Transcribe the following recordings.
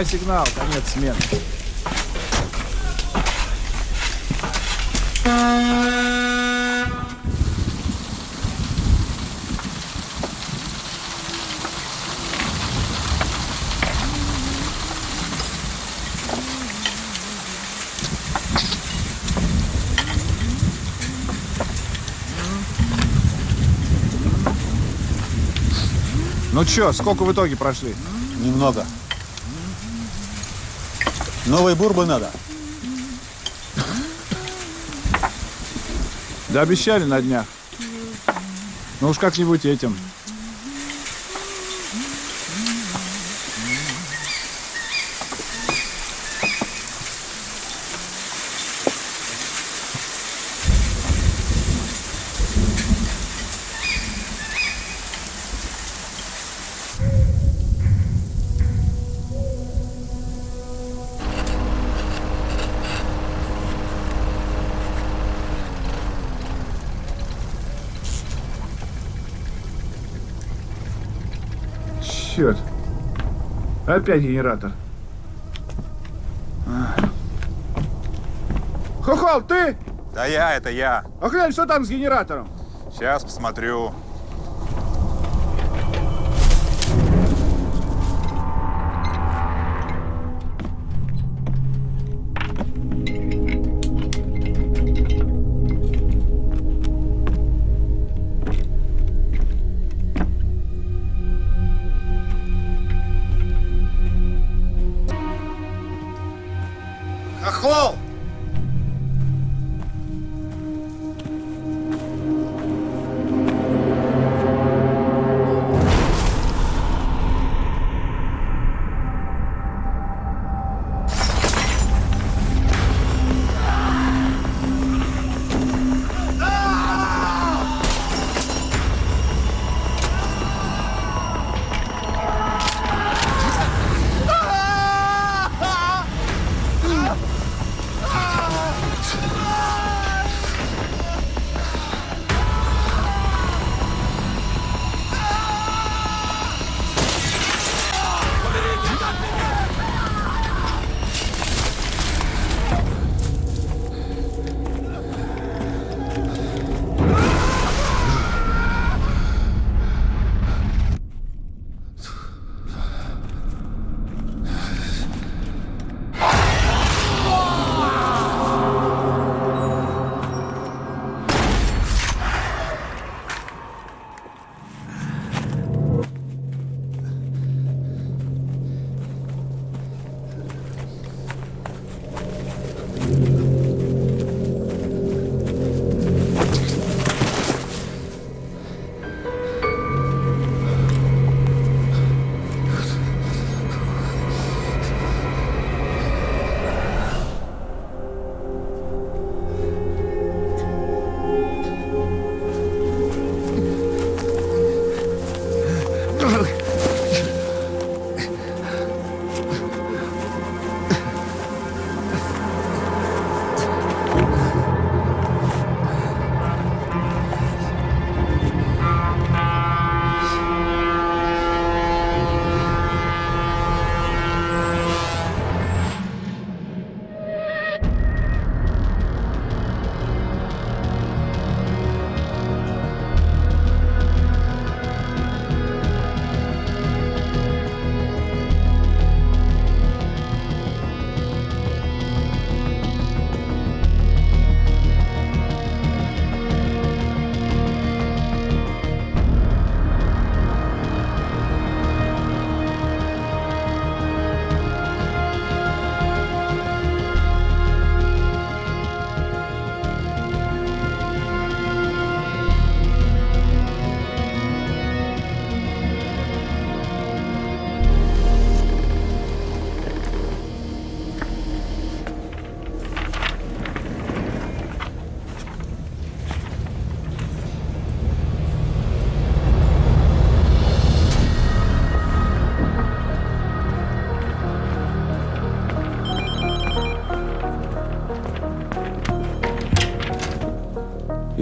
Давай сигнал, конец смены. Ну чё, сколько в итоге прошли? Немного. Новой бурбы надо. Да обещали на днях. Ну уж как-нибудь этим. Черт. Опять генератор. Хохол, ты? Да я, это я. А глянь, что там с генератором? Сейчас посмотрю.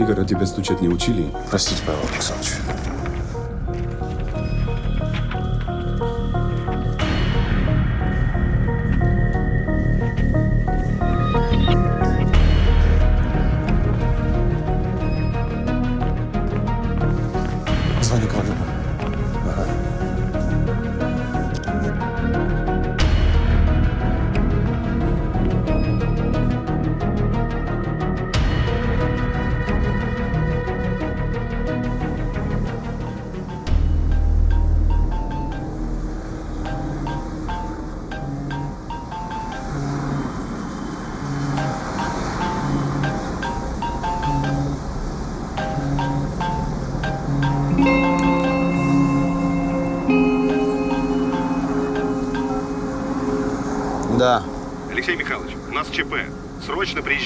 Игорь, а тебя стучать не учили? Простите, Павел Александрович.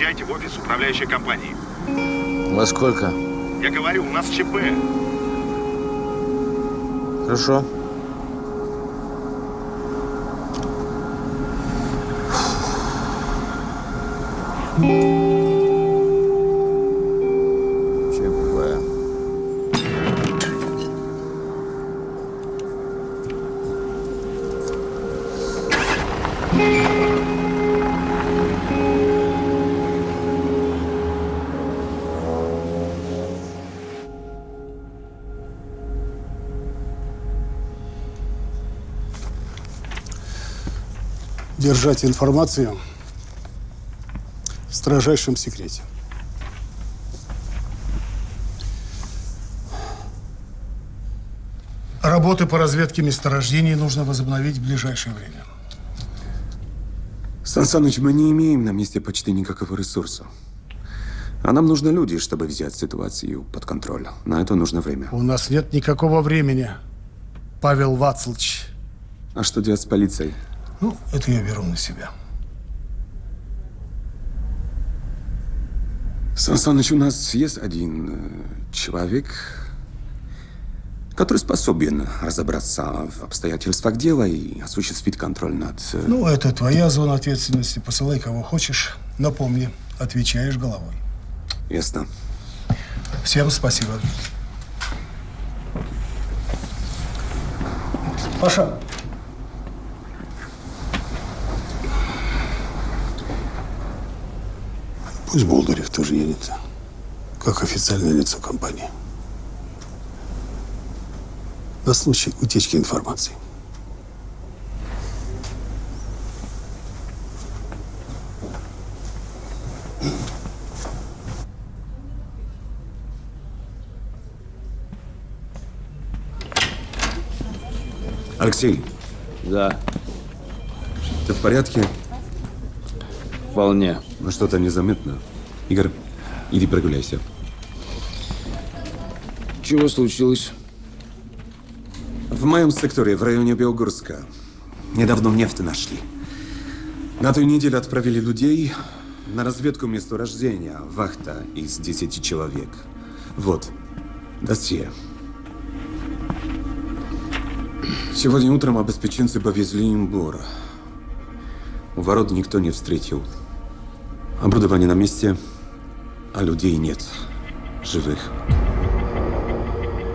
Приезжайте в офис управляющей компании. Во сколько? Я говорю, у нас ЧП. Хорошо. Держать информацию в строжайшем секрете. Работы по разведке месторождений нужно возобновить в ближайшее время. Сан Саныч, мы не имеем на месте почти никакого ресурса. А нам нужны люди, чтобы взять ситуацию под контроль. На это нужно время. У нас нет никакого времени, Павел Вацлович. А что делать с полицией? Ну, это я беру на себя. Сан Саныч, у нас есть один э, человек, который способен разобраться в обстоятельствах дела и осуществить контроль над... э, Ну, это твоя зона ответственности. Посылай кого хочешь. Но помни, отвечаешь головой. Ясно. Всем спасибо. Паша. Пусть Болдырев тоже едет, как официальное лицо компании. На случай утечки информации. Алексей, Да, ты в порядке? Вполне. Ну, что-то незаметно. Игорь, иди прогуляйся. Чего случилось? В моем секторе, в районе Белгорска, недавно нефть нашли. На той неделе отправили людей на разведку месторождения. Вахта из 10 человек. Вот, досье. Сегодня утром обеспеченцы повезли им бор. У ворот никто не встретил. Оборудование на месте, а людей нет. Живых.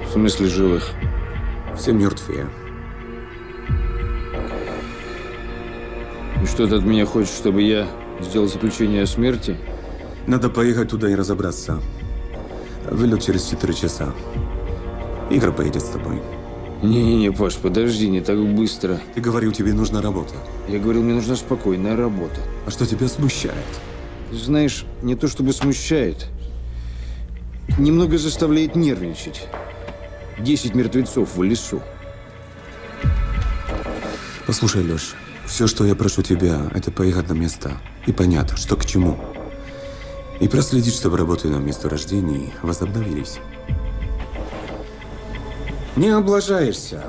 В смысле живых? Все мертвые. И что ты от меня хочешь, чтобы я сделал заключение о смерти? Надо поехать туда и разобраться. Вылет через 4 часа. Игорь поедет с тобой. Не-не-не, Паш, подожди, не так быстро. Ты говорил, тебе нужна работа. Я говорил, мне нужна спокойная работа. А что тебя смущает? Знаешь, не то чтобы смущает, немного заставляет нервничать. Десять мертвецов в лесу. Послушай, Леш, все, что я прошу тебя, это поехать на место и понять, что к чему. И проследить, чтобы работы на месторождении возобновились. Не облажаешься.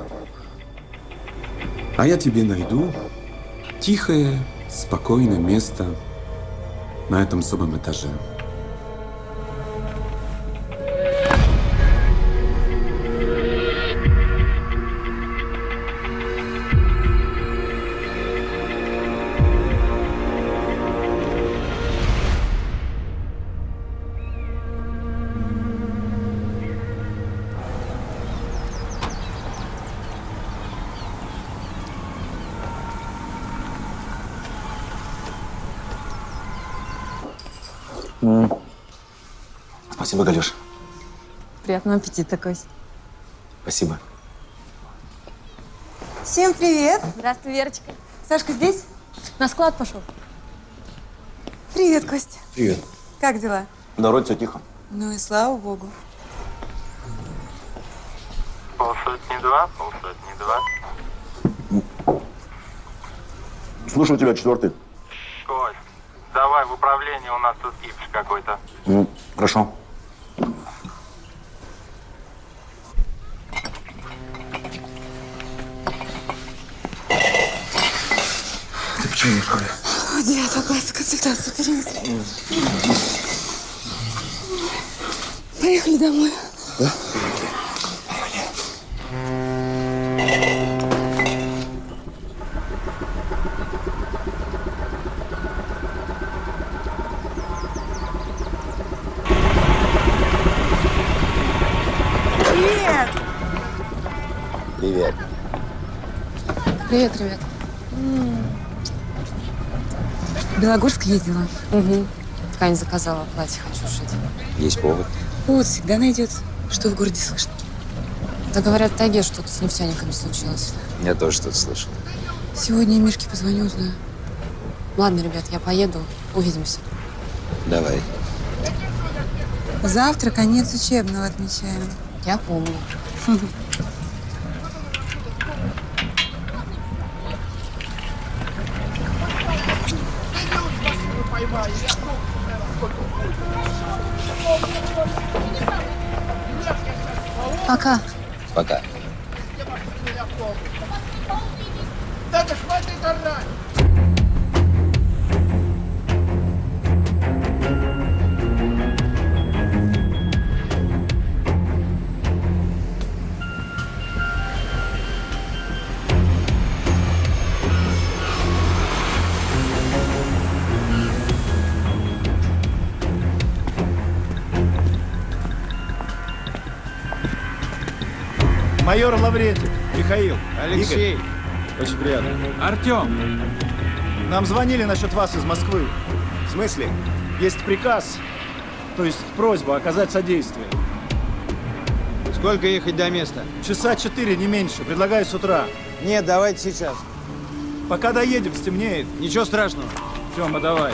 А я тебе найду тихое, спокойное место на этом самом этаже. Спасибо, Галюш. Приятного аппетита, Кость. Спасибо. Всем привет. Здравствуй, Верочка. Сашка здесь? На склад пошел. Привет, Кость. Привет. Как дела? Да, вроде все тихо. Ну и слава богу. Полсотни два, полсотни два. Слушаю тебя, четвертый. Кость, давай в управление, у нас тут кипиш какой-то. Ну, хорошо. Ты почему Девятого класса консультацию перенесли. Поехали домой. Привет. Ездила. Угу. Ткань заказала, платье хочу шить. Есть повод. Повод всегда найдется. Что в городе слышно? Да говорят, в тайге что-то с нефтяниками случилось. Я тоже что-то слышал. Сегодня Мишке позвоню, узнаю. Ладно, ребят, я поеду. Увидимся. Давай. Завтра конец учебного отмечаем. Я помню. Майор Лаврентьев. Михаил. Алексей. Игорь. Очень приятно. Артем. Нам звонили насчет вас из Москвы. В смысле? Есть приказ, то есть просьба оказать содействие. Сколько ехать до места? Часа четыре, не меньше. Предлагаю с утра. Нет, давайте сейчас. Пока доедем, стемнеет. Ничего страшного. Тёма, давай.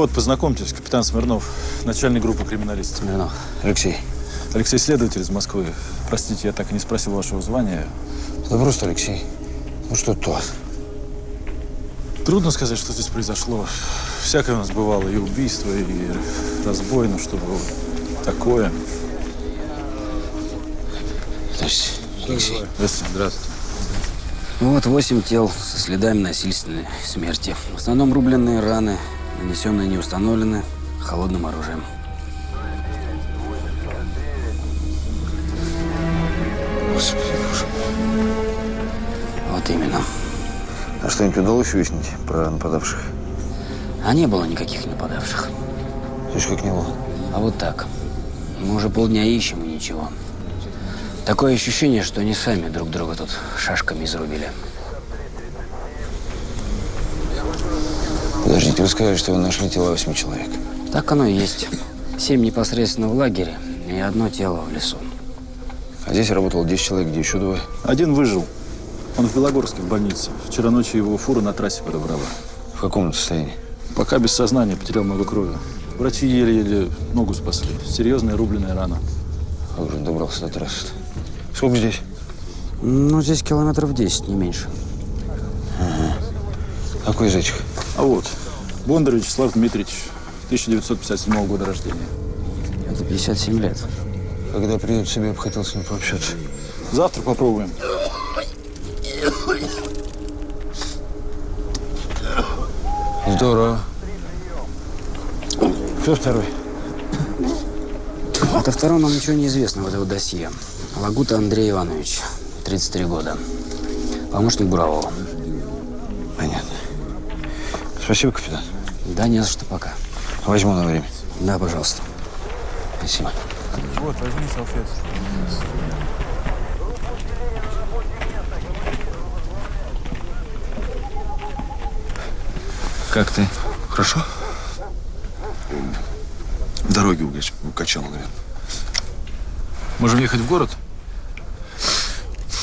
Вот, познакомьтесь, капитан Смирнов, начальник группы криминалистов. Смирнов. Алексей. Алексей следователь из Москвы. Простите, я так и не спросил вашего звания. Да просто Алексей. Ну что тут у вас? Трудно сказать, что здесь произошло. Всякое у нас бывало, и убийство, и разбой, но чтобы вот такое. Здравствуйте, Алексей. Здравствуйте. Здравствуйте. Ну вот восемь тел со следами насильственной смерти. В основном рубленные раны, нанесенные не установлены холодным оружием. Господи, боже Вот именно. А что-нибудь удалось выяснить про нападавших? А не было никаких нападавших. Слышь, как не было? А вот так. Мы уже полдня ищем и ничего. Такое ощущение, что они сами друг друга тут шашками изрубили. Подождите, вы сказали, что вы нашли тела восьми человек. Так оно и есть. Семь непосредственно в лагере и одно тело в лесу. А здесь работало 10 человек, где еще двое. Один выжил. Он в Белогорске в больнице. Вчера ночью его фура на трассе подобрала. В каком он состоянии? Пока без сознания, потерял много крови. Врачи еле-еле ногу спасли. Серьезная рубленная рана. Как же он добрался до трассы -то? Сколько здесь? Ну, здесь километров 10, не меньше. Какой из этих? А вот, Бондарь Вячеслав Дмитриевич, 1957 года рождения. Это 57 лет. Когда придет в себя, я бы хотел с ним пообщаться. Завтра попробуем. Здорово. Кто второй? Это втором нам ничего не известно в этого досье. Лагута Андрей Иванович, 33 года. Помощник Бурового. Спасибо, капитан. Да, не за что пока. Возьму на время. Да, пожалуйста. Спасибо. Вот, возьми салфетку. Как ты? Хорошо? В дороге угач- укачал, наверное. Можем ехать в город?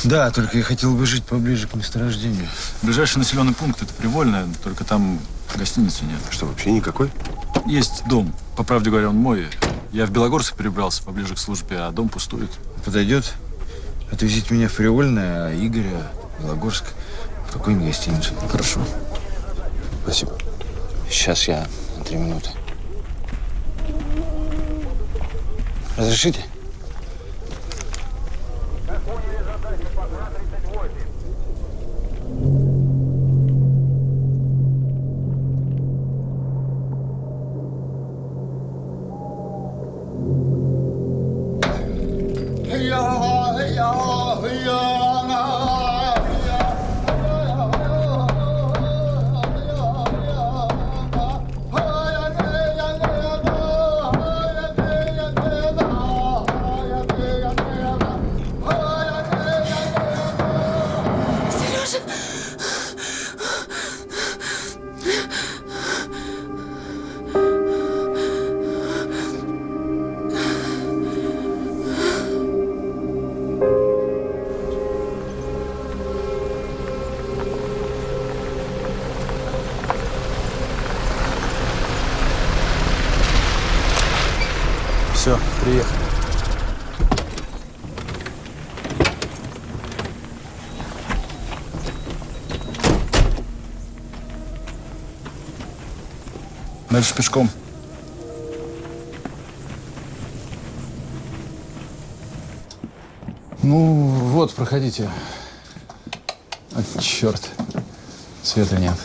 Да, только я хотел бы жить поближе к месторождению. Ближайший населенный пункт – это Привольная, только там гостиницы нет. Что, вообще никакой? Есть дом. По правде говоря, он мой. Я в Белогорск перебрался поближе к службе, а дом пустует. Подойдет? Отвезите меня в Привольное, а Игоря в Белогорск. В какую-нибудь гостиницу. Хорошо. Спасибо. Сейчас я на три минуты. Разрешите? Дальше пешком. Ну, вот, проходите. А, черт. Света нет.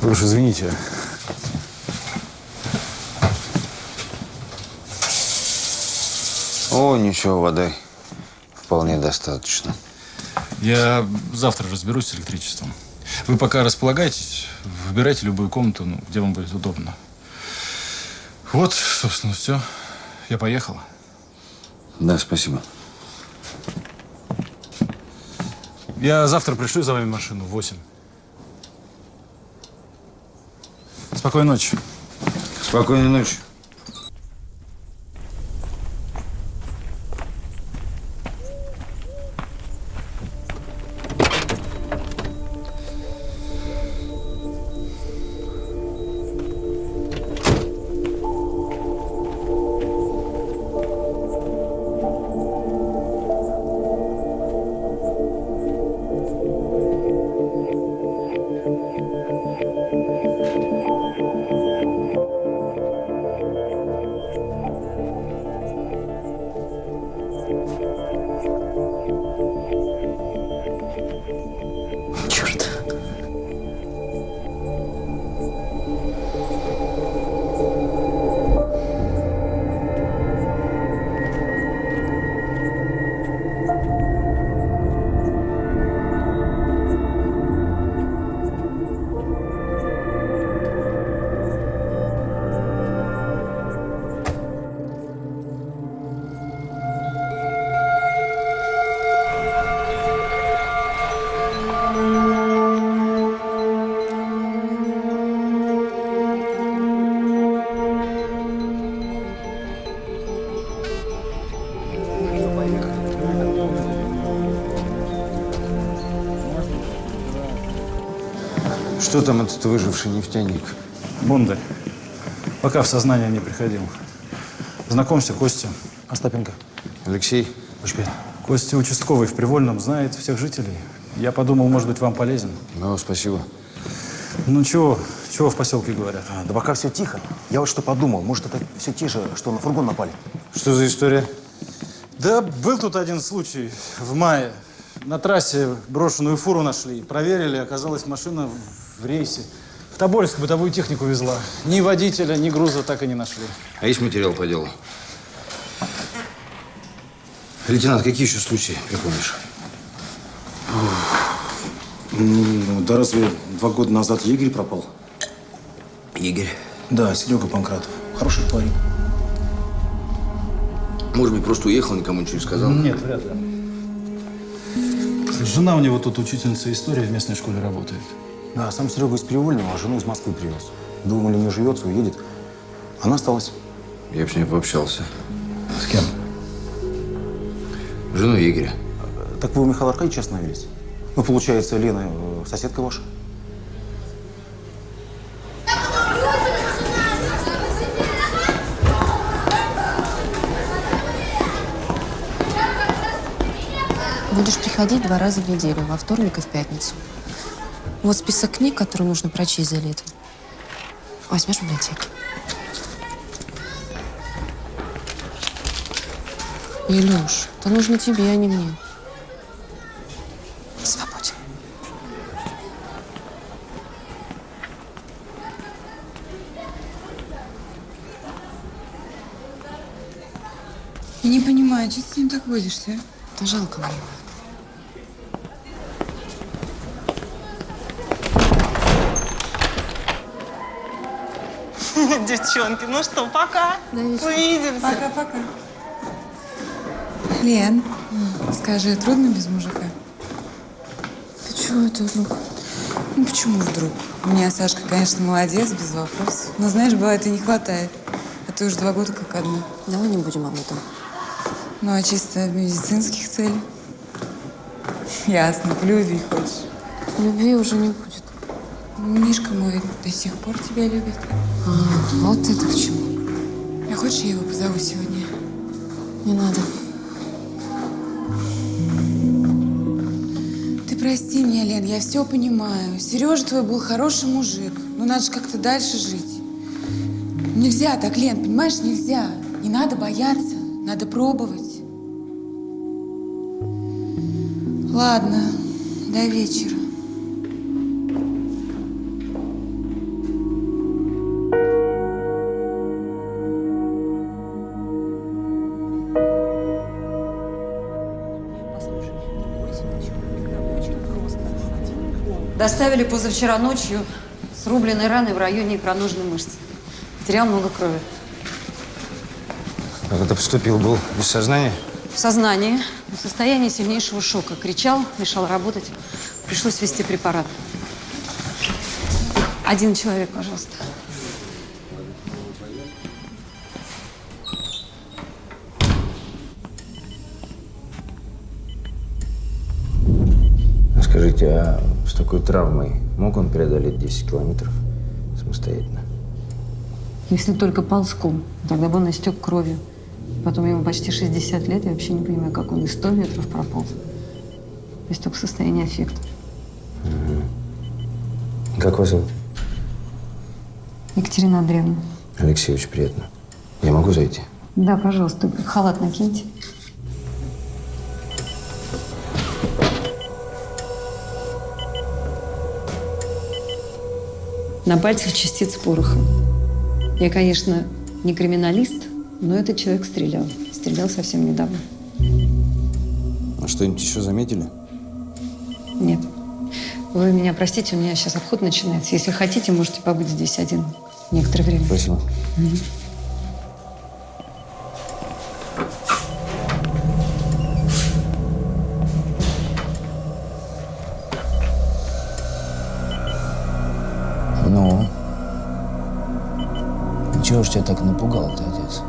Вы уж извините. О, ничего, воды вполне достаточно. Я завтра разберусь с электричеством. Вы пока располагайтесь, выбирайте любую комнату, ну, где вам будет удобно. Вот, собственно, все. Я поехал. Да, спасибо. Я завтра пришлю за вами машину в 8. Спокойной ночи. Спокойной ночи. Что там этот выживший нефтяник? Бондарь. Пока в сознание не приходил. Знакомься, Костя. Остапенко. Алексей? Учпен. Костя участковый в Привольном, знает всех жителей. Я подумал, может быть, вам полезен. Ну, спасибо. Ну чего, чего в поселке говорят? А, да пока все тихо. Я вот что подумал. Может, это все те же, что на фургон напали? Что за история? Да, был тут один случай в мае. На трассе брошенную фуру нашли. Проверили, оказалась машина в- рейсе. В Тобольск бытовую технику везла. Ни водителя, ни груза так и не нашли. А есть материал по делу? Лейтенант, какие еще случаи припомнишь? Ну, да разве два года назад егерь пропал? Игорь. Да, Серега Панкратов. Хороший парень. Может быть, просто уехал, никому ничего не сказал? Нет, вряд ли. Жена у него тут учительница истории в местной школе работает. Да, сам Серега из Привольного, а жену из Москвы привез. Думали, не живется, уедет. Она осталась. Я бы с ней пообщался. С кем? Жену Игоря. Так вы у Михаила Аркадьевича остановились? Ну, получается, Лена э, соседка ваша? Будешь приходить два раза в неделю, во вторник и в пятницу. Вот список книг, которые нужно прочесть за лето. Возьмешь в библиотеке. Илюш, это нужно тебе, а не мне. Свободен. Я не понимаю, что ты с ним так водишься? а? Да жалко мне. Девчонки, ну что, пока. Увидимся. Пока-пока. Лен, скажи, трудно без мужика? Ты чего это вдруг? Ну почему вдруг? У меня Сашка, конечно, молодец, без вопросов. Но знаешь, бывает и не хватает. А ты уже два года как одна. Давай не будем об этом. Ну, а чисто медицинских целях? Ясно, в любви хочешь. Любви уже не будет. Мишка мой до сих пор тебя любит. А, вот это к чему. А хочешь, я его позову сегодня? Не надо. Ты прости меня, Лен, я все понимаю. Сережа твой был хороший мужик. Но надо же как-то дальше жить. Нельзя так, Лен, понимаешь, нельзя. Не надо бояться, надо пробовать. Ладно, до вечера. Доставили позавчера ночью с рубленной раной в районе икроножной мышцы. Потерял много крови. А когда поступил, был без сознания? В сознании, в состоянии сильнейшего шока. Кричал, мешал работать. Пришлось ввести препарат. Один человек, пожалуйста. Скажите, а с такой травмой мог он преодолеть 10 километров самостоятельно? Если только ползком, тогда бы он истек кровью. Потом ему почти 60 лет, я вообще не понимаю, как он и 100 метров прополз. То есть только в состоянии аффекта. Как вас зовут? Екатерина Андреевна. Алексей, очень приятно. Я могу зайти? Да, пожалуйста, халат накиньте. На пальцах частиц пороха. Я, конечно, не криминалист, но этот человек стрелял. Стрелял совсем недавно. А что-нибудь еще заметили? Нет. Вы меня простите, у меня сейчас обход начинается. Если хотите, можете побыть здесь один некоторое время. Спасибо. Мгм. Так напугал-то, отец?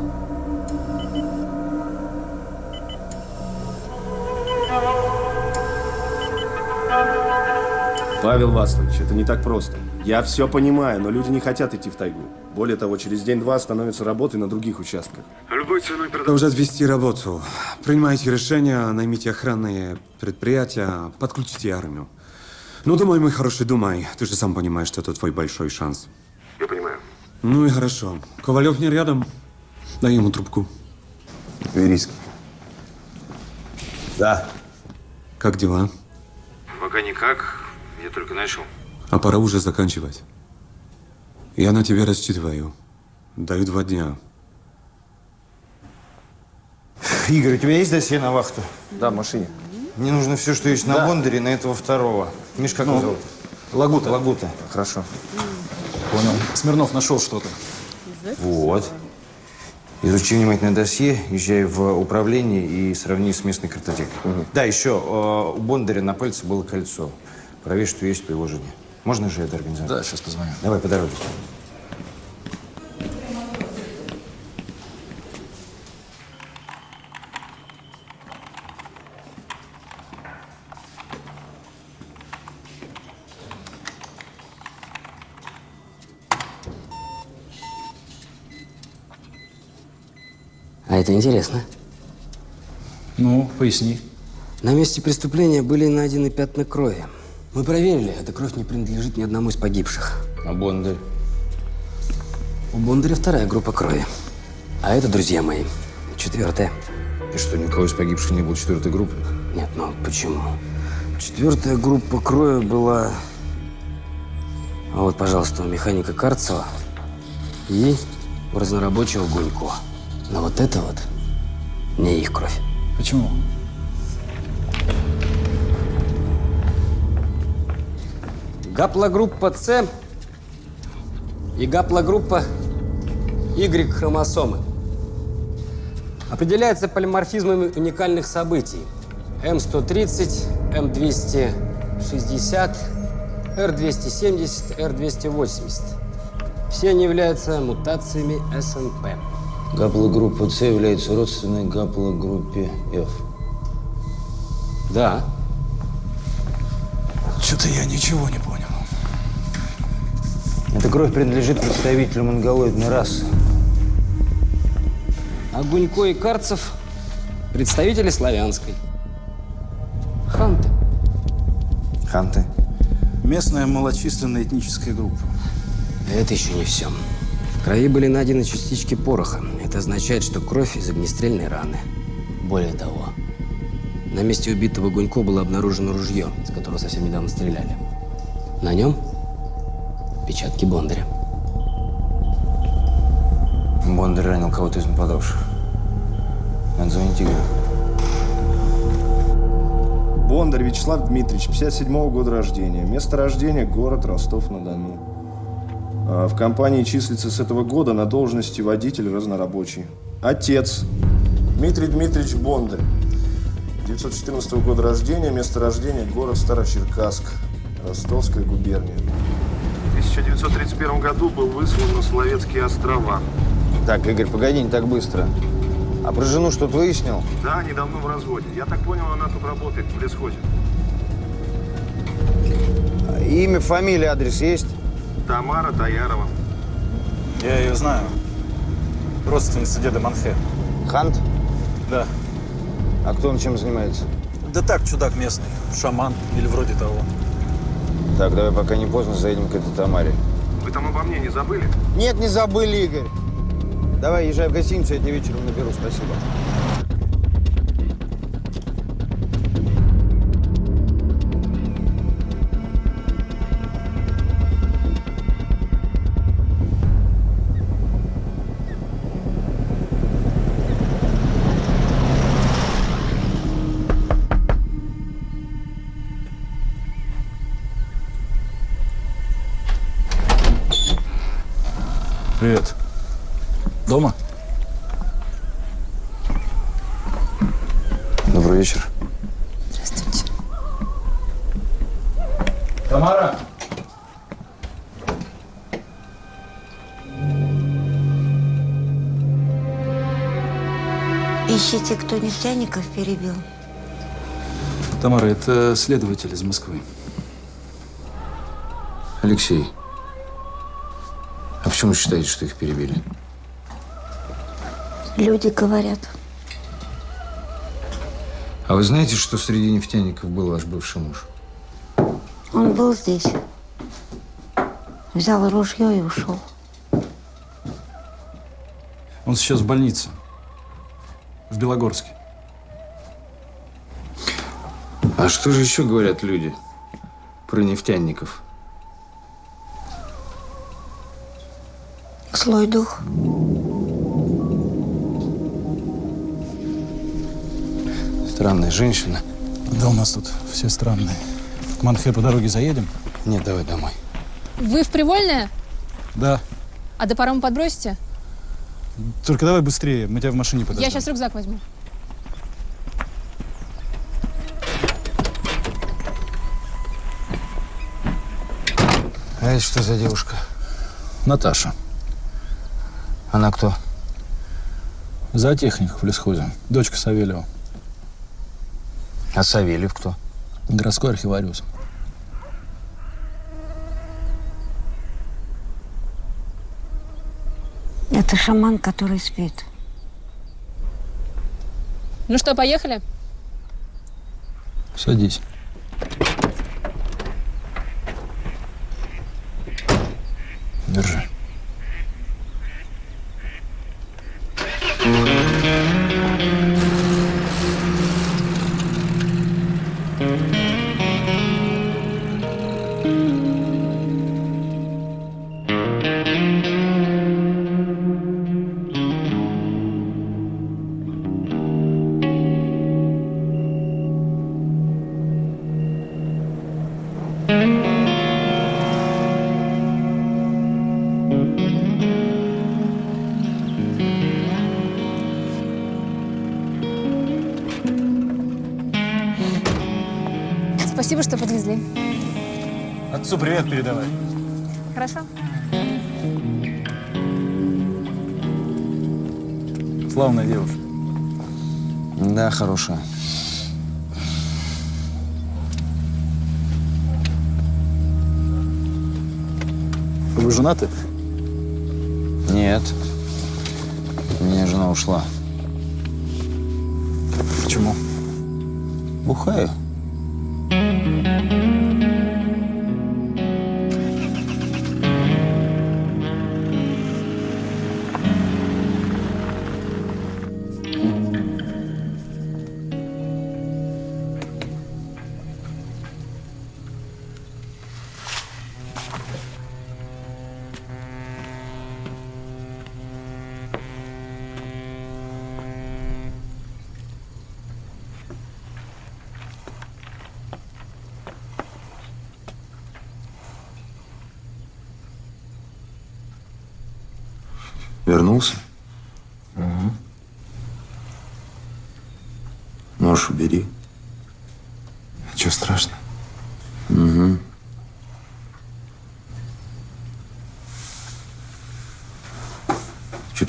Павел Васлович, это не так просто. Я все понимаю, но люди не хотят идти в тайгу. Более того, через день-два становятся работы на других участках. Любой ценой продолжать вести работу. Принимайте решения, наймите охранные предприятия, подключите армию. Ну, думай, мой хороший, думай. Ты же сам понимаешь, что это твой большой шанс. Ну и хорошо. Ковалев не рядом. Дай ему трубку. Верийский. Да. Как дела? Пока никак. Я только начал. А пора уже заканчивать. Я на тебя рассчитываю. Даю два дня. Игорь, у тебя есть досье на вахту? Да, в машине. Мне нужно все, что есть на Да. Бондаре, на этого второго. Миш, как Ну, его зовут? Лагута. Лагута. Хорошо. Понял. Смирнов нашел что-то. Вот. Изучи внимательно досье, езжай в управление и сравни с местной картотекой. Да, еще э, у Бондаря на пальце было кольцо. Проверь, что есть по его жене. Можно же это организовать? Да, сейчас позвоню. Давай, по дороге. Это интересно. Ну, поясни. На месте преступления были найдены пятна крови. Мы проверили, эта кровь не принадлежит ни одному из погибших. А Бондарь? У Бондаря вторая группа крови. А это, друзья мои, четвертая. И что, никого из погибших не было четвертой группы? Нет, ну почему? Четвертая группа крови была... А вот, пожалуйста, у механика Карцева и у разнорабочего Гунько. Но вот это вот не их кровь. Почему? Гаплогруппа С и гаплогруппа Y хромосомы определяется полиморфизмами уникальных событий. М130, М260, Р270, Р280. Все они являются мутациями СНП. Гаплогруппа С является родственной гаплогруппе F. Да. Что-то я ничего не понял. Эта кровь принадлежит представителю монголоидной расы. А Гунько и Карцев – представители славянской. Ханты. Ханты? Местная малочисленная этническая группа. Это еще не все. В крови были найдены частички пороха. Это означает, что кровь из огнестрельной раны. Более того, на месте убитого Гунько было обнаружено ружье, с которого совсем недавно стреляли. На нем печатки Бондаря. Бондарь ранил кого-то из нападавших. Надо звонить Игорю. Бондарь Вячеслав Дмитриевич, 57 года рождения. Место рождения – город Ростов-на-Дону. А, В компании числится с этого года на должности водитель разнорабочий. Отец – Дмитрий Дмитриевич Бондарь. 914 года рождения, место рождения – город Старочеркасск, Ростовская губерния. В 1931 году был выслан на Соловецкие острова. Так, Игорь, погоди, не так быстро. А про жену что-то выяснил? Да, они давно в разводе. Я так понял, она тут работает, в лесхозе. Имя, фамилия, адрес есть? Тамара Таярова. Я ее знаю. Родственница деда Манфе. Хант? Да. А кто он чем занимается? Да так, чудак местный. Шаман или вроде того. Так, давай, пока не поздно, заедем к этой Тамаре. Вы там обо мне не забыли? Нет, не забыли, Игорь. Давай, езжай в гостиницу, я тебе вечером наберу, спасибо. Ищите, кто нефтяников перебил. Тамара, это следователь из Москвы. Алексей, а почему считаете, что их перебили? Люди говорят. А вы знаете, что среди нефтяников был ваш бывший муж? Он был здесь. Взял ружье и ушел. Он сейчас в больнице. Белогорске. А что же еще говорят люди про нефтяников? Злой дух. Странная женщина. Да у нас тут все странные. К Манхе по дороге заедем? Нет, давай домой. Вы в Привольное? Да. А до парома подбросите? Только давай быстрее, мы тебя в машине подождем. Я сейчас рюкзак возьму. А это что за девушка? Наташа. Она кто? Зоотехник в лесхозе. Дочка Савельева. А Савельев кто? Городской архивариус. Это шаман, который спит. Ну что, поехали? Садись. Держи. Отцу привет передавай. Хорошо. Славная девушка. Да, хорошая. Вы женаты? Нет. У меня жена ушла. Почему? Бухаю.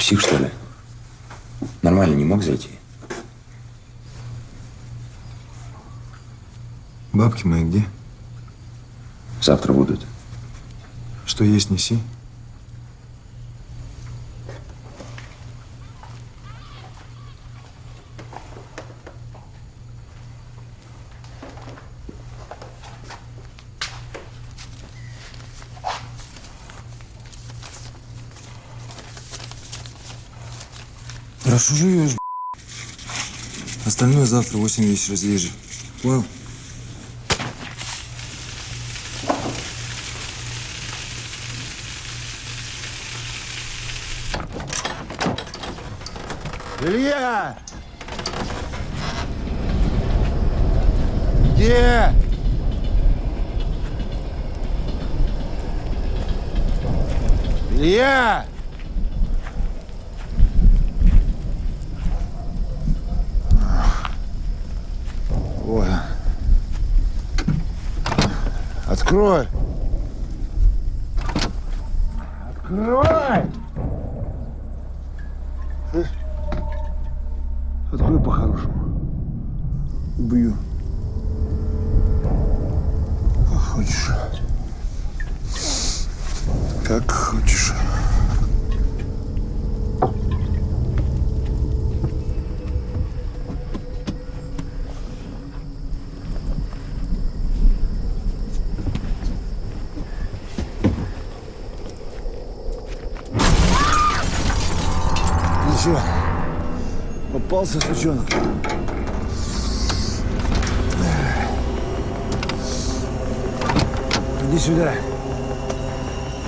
Псих, что ли? Нормально не мог зайти? Бабки мои где? Завтра будут. Что есть, неси. Хорошо живешь, Остальное завтра в 8 вечера здесь же. Понял? Илья! Где? Илья! Ой. Открой! Открой! Слышь? Открой по-хорошему. Убью. Хочешь? Как хочешь. Ну что, попался сучонок? Иди сюда.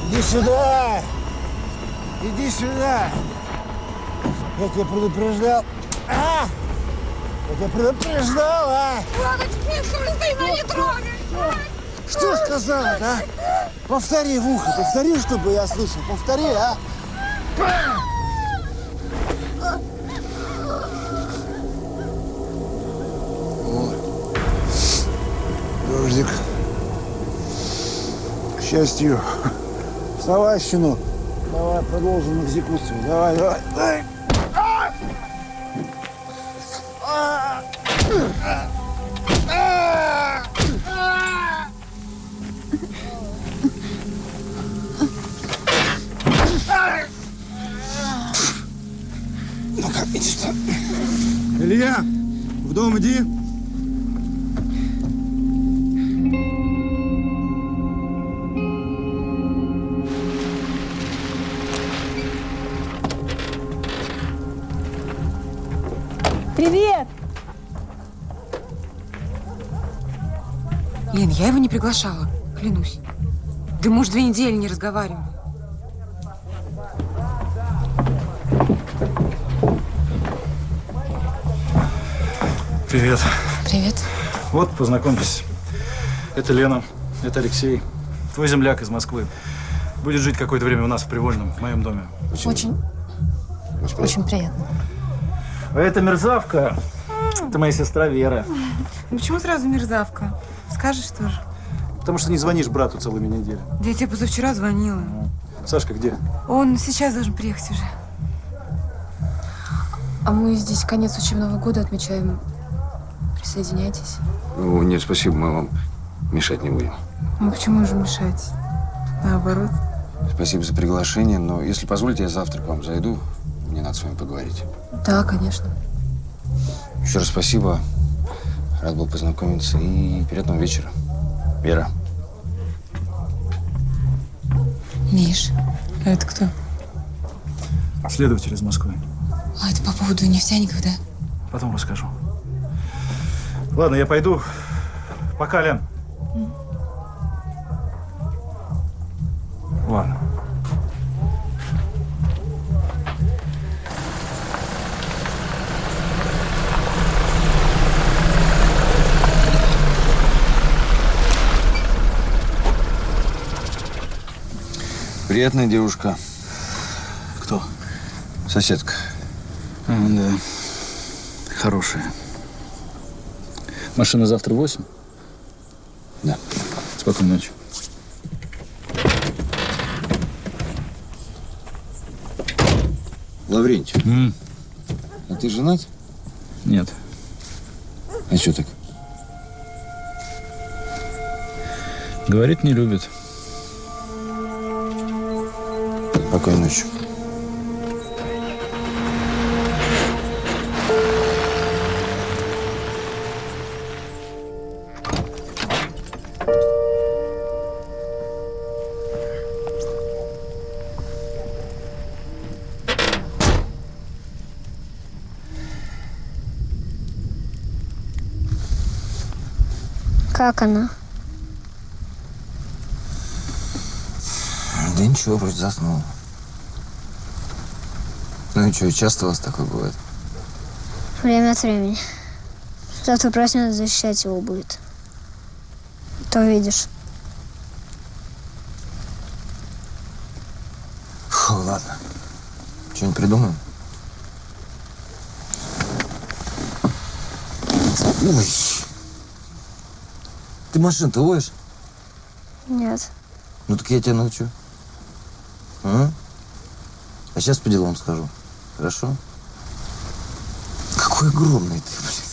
Иди сюда! Иди сюда! Я тебя предупреждал. А! Я тебя предупреждал, а! Нет, Христина, не трогай! Что сказал, а? Повтори в ухо, повтори, чтобы я слышал. Повтори, а? Счастью. Вставай, щенок. Давай продолжим экзекуцию. Давай, давай, давай. Приглашала, клянусь. Да мы уж две недели не разговариваем. Привет. Привет. Вот, познакомьтесь. Это Лена, это Алексей. Твой земляк из Москвы. Будет жить какое-то время у нас в Привольном, в моем доме. Очень, очень приятно. А это мерзавка. Это моя сестра Вера. Ну почему сразу мерзавка? Скажешь тоже. Потому что не звонишь брату целыми неделями. Да я тебе позавчера звонила. Сашка где? Он сейчас должен приехать уже. А мы здесь конец учебного года отмечаем. Присоединяйтесь. О, нет, спасибо, мы вам мешать не будем. Ну почему же мешать? Наоборот. Спасибо за приглашение, но если позволите, я завтра к вам зайду. Мне надо с вами поговорить. Да, конечно. Еще раз спасибо. Рад был познакомиться и приятного вечера. Вера. Миш, а это кто? Следователь из Москвы. А, это по поводу нефтяников, да? Потом расскажу. Ладно, я пойду. Пока, Лен. Ладно. Приятная девушка. Кто? Соседка. А, да. Хорошая. Машина завтра в 8? Да. Спокойной ночи. Лаврентий. А ты женат? Нет. А что так? Говорит, не любит. Спокойной ночи. Как она? Да ничего, вроде заснул. Что, часто у вас такое бывает? Время от времени. Завтра проснется, защищать его будет. То видишь. Фу, ладно. Что-нибудь придумаем? Ой. Ты машину-то водишь? Нет. Ну так я тебя научу. А? А сейчас по делам скажу. Хорошо? Какой огромный ты, блин.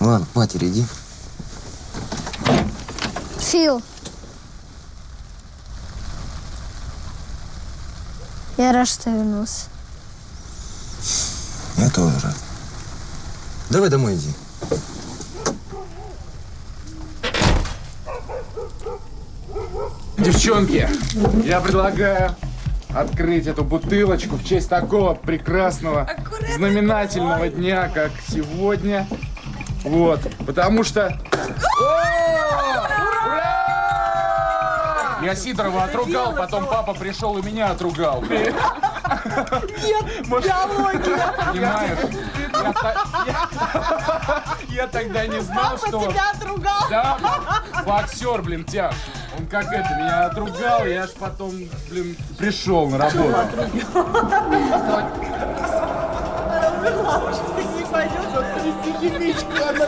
Ладно, к матери иди. Фил. Я рад, что вернулся. Я тоже рад. Давай домой иди. Девчонки, я предлагаю открыть эту бутылочку в честь такого прекрасного, знаменательного дня, как сегодня. Вот, потому что... Я Сидорова отругал, потом папа пришел и меня отругал. Нет, биология. Понимаешь? Я, тогда не знал, Папа что... тебя отругал. Да, боксер, блин, тяж. Он как это, меня отругал, я аж потом, блин, пришел на работу. Не пойдет, вот трясти химичку, она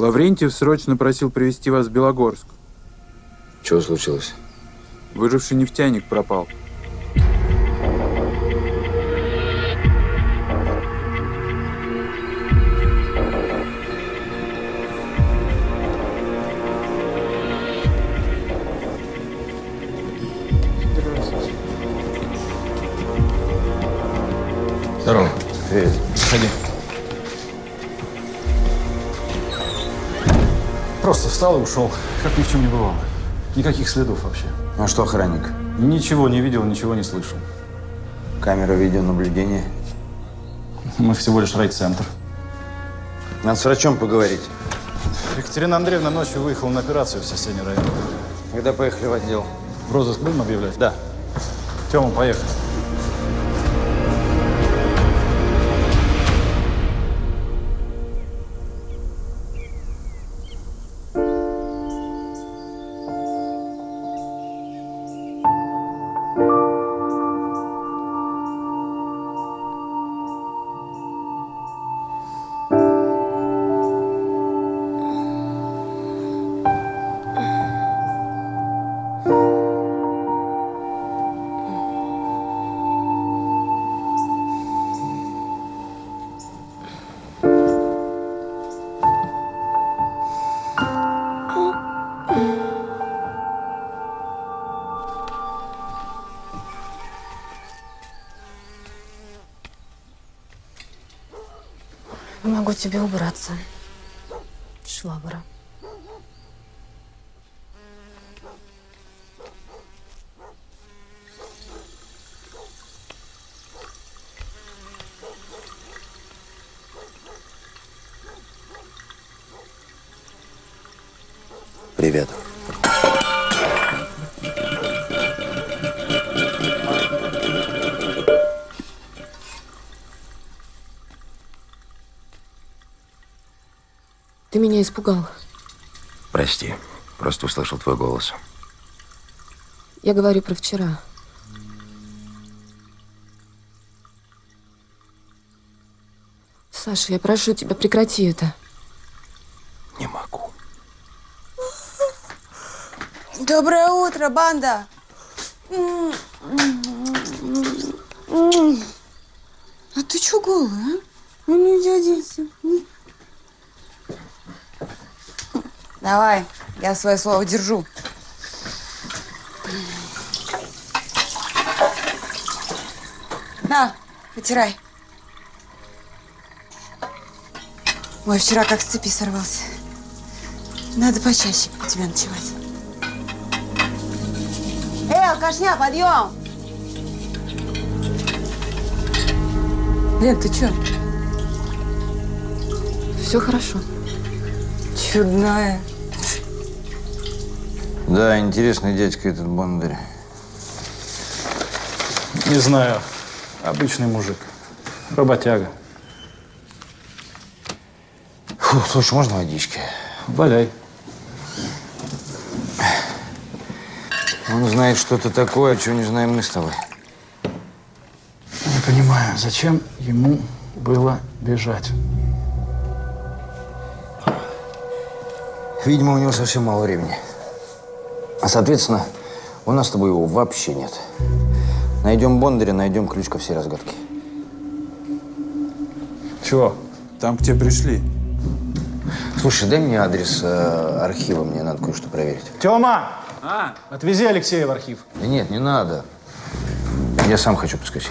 Лаврентьев срочно просил привести вас в Белогорск. Чего случилось? Выживший нефтяник пропал. Здорово. Привет. Заходи. Встал и ушел, как ни в чем не бывало. Никаких следов вообще. А что охранник? Ничего не видел, ничего не слышал. Камера видеонаблюдения. Мы всего лишь райцентр. Надо с врачом поговорить. Екатерина Андреевна ночью выехала на операцию в соседний район. Когда поехали в отдел? В розыск будем объявлять? Да. Тёма, поехали. Привет. Ты меня испугал. Прости, просто услышал твой голос. Я говорю про вчера. Саша, я прошу тебя, прекрати это. Не могу. Доброе утро, банда! А ты чё голая, а? Ну, не оденься. Давай, я свое слово держу. На, потирай. Ой, вчера как с цепи сорвался. Надо почаще у тебя ночевать. Алкашня, подъем! Лен, ты чё? Все хорошо. Чудная. Да, интересный дядька этот Бондарь. Не знаю. Обычный мужик. Работяга. Фу, слушай, можно водички? Валяй. Он знает что-то такое, чего не знаем мы с тобой. Не понимаю, зачем ему было бежать? Видимо, у него совсем мало времени. А, соответственно, у нас с тобой его вообще нет. Найдем Бондаря, найдем ключ ко всей разгадке. Чего? Там к тебе пришли. Слушай, дай мне адрес э, архива, мне надо кое-что проверить. Тёма! А? Отвези Алексея в архив. Да нет, не надо. Я сам хочу подскочить.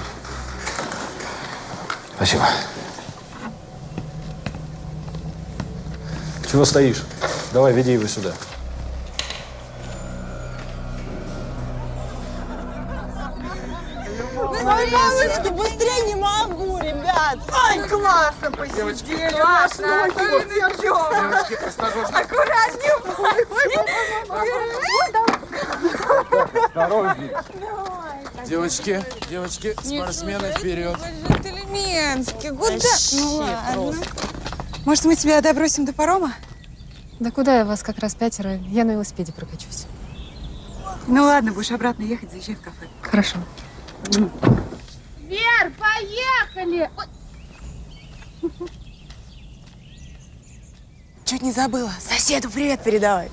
Спасибо. Чего стоишь? Давай, веди его сюда. Мамочка, быстрее не могу, ребят! Ой, классно посидели! Классно! Девочки, осторожно. Аккуратнее Осторожней. Девочки, девочки, спортсмены вперед. Джентльменски, куда? Ну ладно. Может, мы тебя добросим до парома? Да куда я вас как раз пятеро? Я на велосипеде прокачусь. Ну ладно, будешь обратно ехать, заезжай в кафе. Хорошо. Вер, поехали! Чуть не забыла. Соседу привет передавай.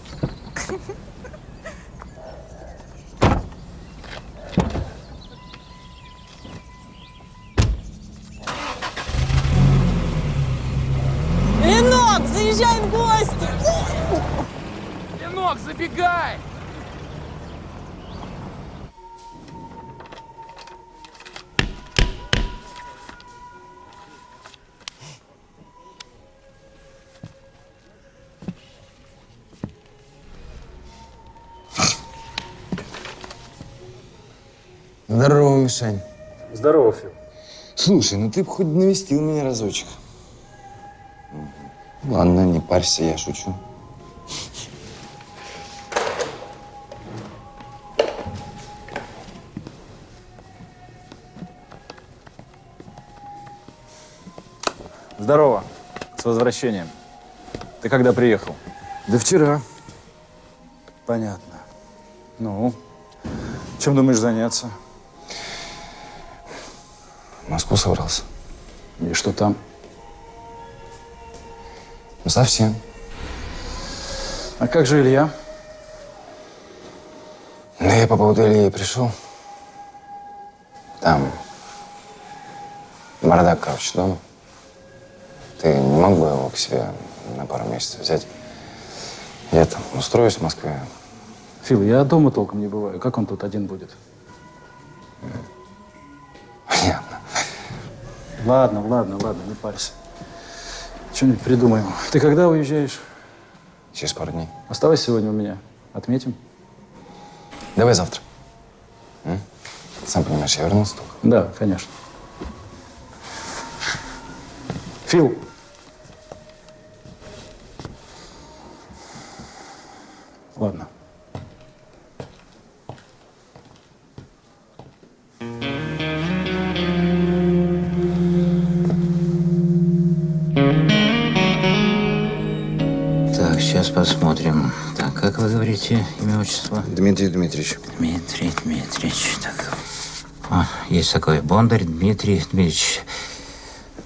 Заезжай в гости! Ленок, забегай! Здорово, Мишань. Здорово, Фил. Слушай, ну ты бы хоть навестил меня разочек. Ладно, не парься, я шучу. Здорово. С возвращением. Ты когда приехал? Да вчера. Понятно. Ну, чем думаешь заняться? В Москву собрался. И что там? Ну, совсем. А как же Илья? Да я по поводу Ильи пришел. Там бардак, короче, дома. Ты не мог бы его к себе на пару месяцев взять? Я там устроюсь в Москве. Фил, я дома толком не бываю. Как он тут один будет? Понятно. Ладно, ладно, ладно, не парься. Что-нибудь придумаем. Ты когда уезжаешь? Через пару дней. Оставайся сегодня у меня. Отметим. Давай завтра. М? Сам понимаешь, я вернулся только. Да, конечно. Фил. Ладно. Посмотрим. Так, как вы говорите имя, отчество? Дмитрий Дмитриевич. Дмитрий Дмитриевич. Так. О, есть такой Бондарь Дмитрий Дмитриевич.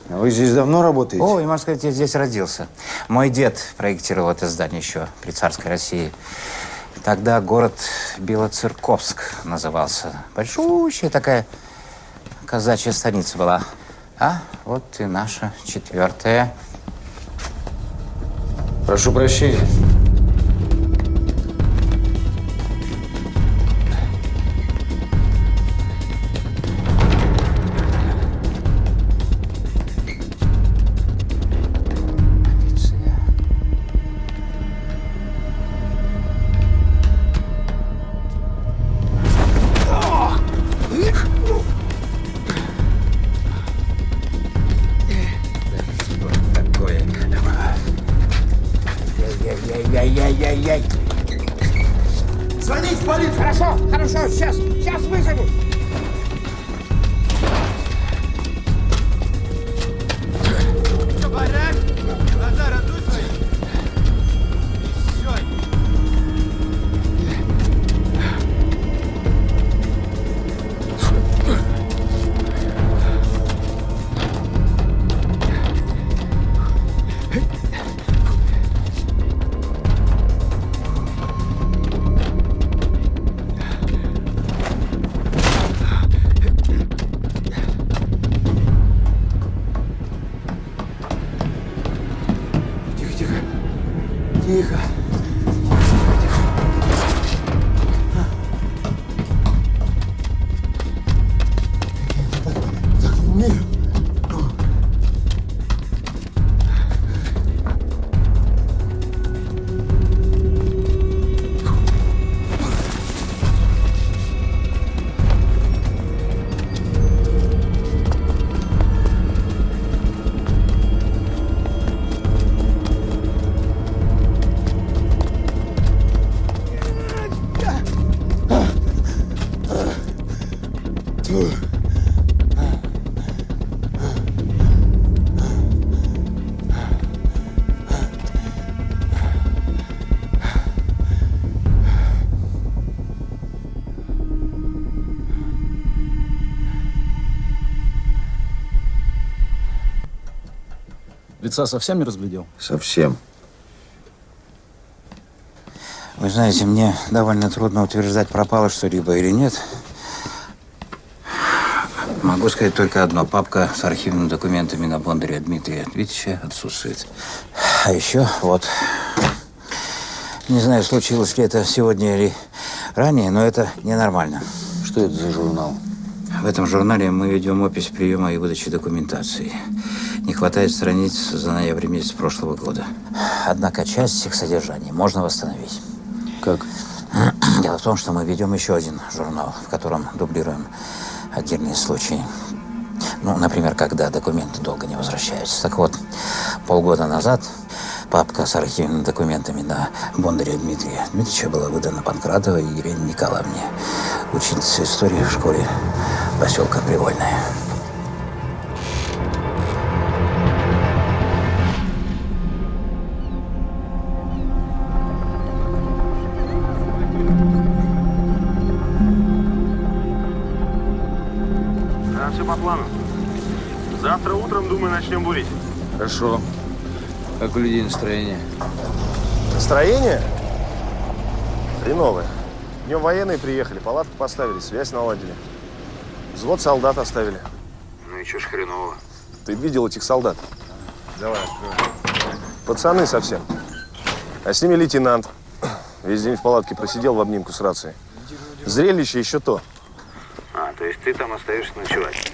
А вы здесь давно работаете? Ой, можно сказать, я здесь родился. Мой дед проектировал это здание еще при царской России. Тогда город Белоцерковск назывался. Большущая такая казачья станица была. А вот и наша четвертая. Прошу прощения. Лица совсем не разглядел? Совсем. Вы знаете, мне довольно трудно утверждать, пропало что-либо или нет. Могу сказать только одно. Папка с архивными документами на Бондаря Дмитрия Дмитриевича отсутствует. А еще вот. Не знаю, случилось ли это сегодня или ранее, но это ненормально. Что это за журнал? В этом журнале мы ведем опись приема и выдачи документации. Не хватает страниц за ноябрь месяц прошлого года. Однако часть их содержания можно восстановить. Как? Дело в том, что мы ведем еще один журнал, в котором дублируем отдельные случаи. Ну, например, когда документы долго не возвращаются. Так вот, полгода назад папка с архивными документами на Бондаря Дмитрия Дмитриевича была выдана Панкратовой Елене Николаевне, ученице истории в школе поселка Привольная. Завтра утром, думаю, начнем бурить. Хорошо. Как у людей настроение? Настроение? Хреновое. Днем военные приехали, палатку поставили, связь наладили. Взвод солдат оставили. Ну и чё ж хреново. Ты видел этих солдат? Давай, Пацаны совсем. А с ними лейтенант. Весь день в палатке просидел в обнимку с рацией. Зрелище еще то. А, то есть ты там остаешься ночевать?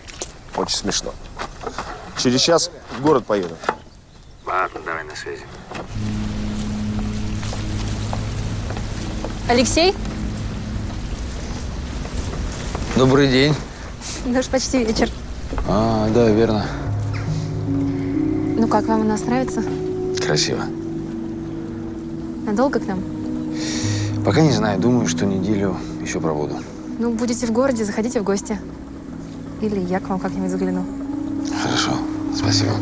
Очень смешно. Через час в город поеду. Ладно, давай на связи. Алексей? Добрый день. Да уж почти вечер. А, да, верно. Ну как, вам у нас нравится? Красиво. Надолго к нам? Пока не знаю, думаю, что неделю еще пробуду. Ну, будете в городе, заходите в гости. Или я к вам как-нибудь загляну. Хорошо, спасибо.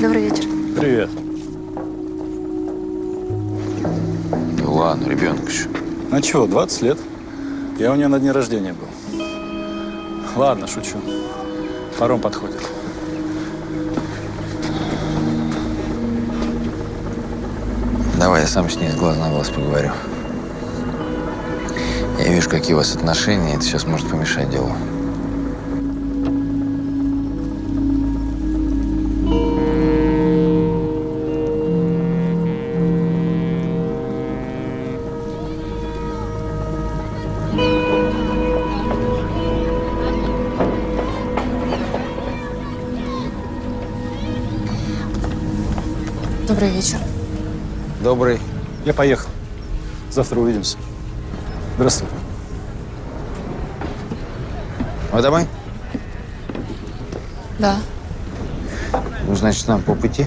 Добрый вечер. Привет. Ну ладно, ребенок еще. Ну чего, 20 лет? Я у нее на дне рождения был. Ладно, шучу. Паром подходит. Давай я сам с ней с глаз на глаз поговорю. Я вижу, какие у вас отношения, это сейчас может помешать делу. Добрый вечер. Добрый. Я поехал. Завтра увидимся. Здравствуй. Вы домой? Да. Ну, значит, нам по пути.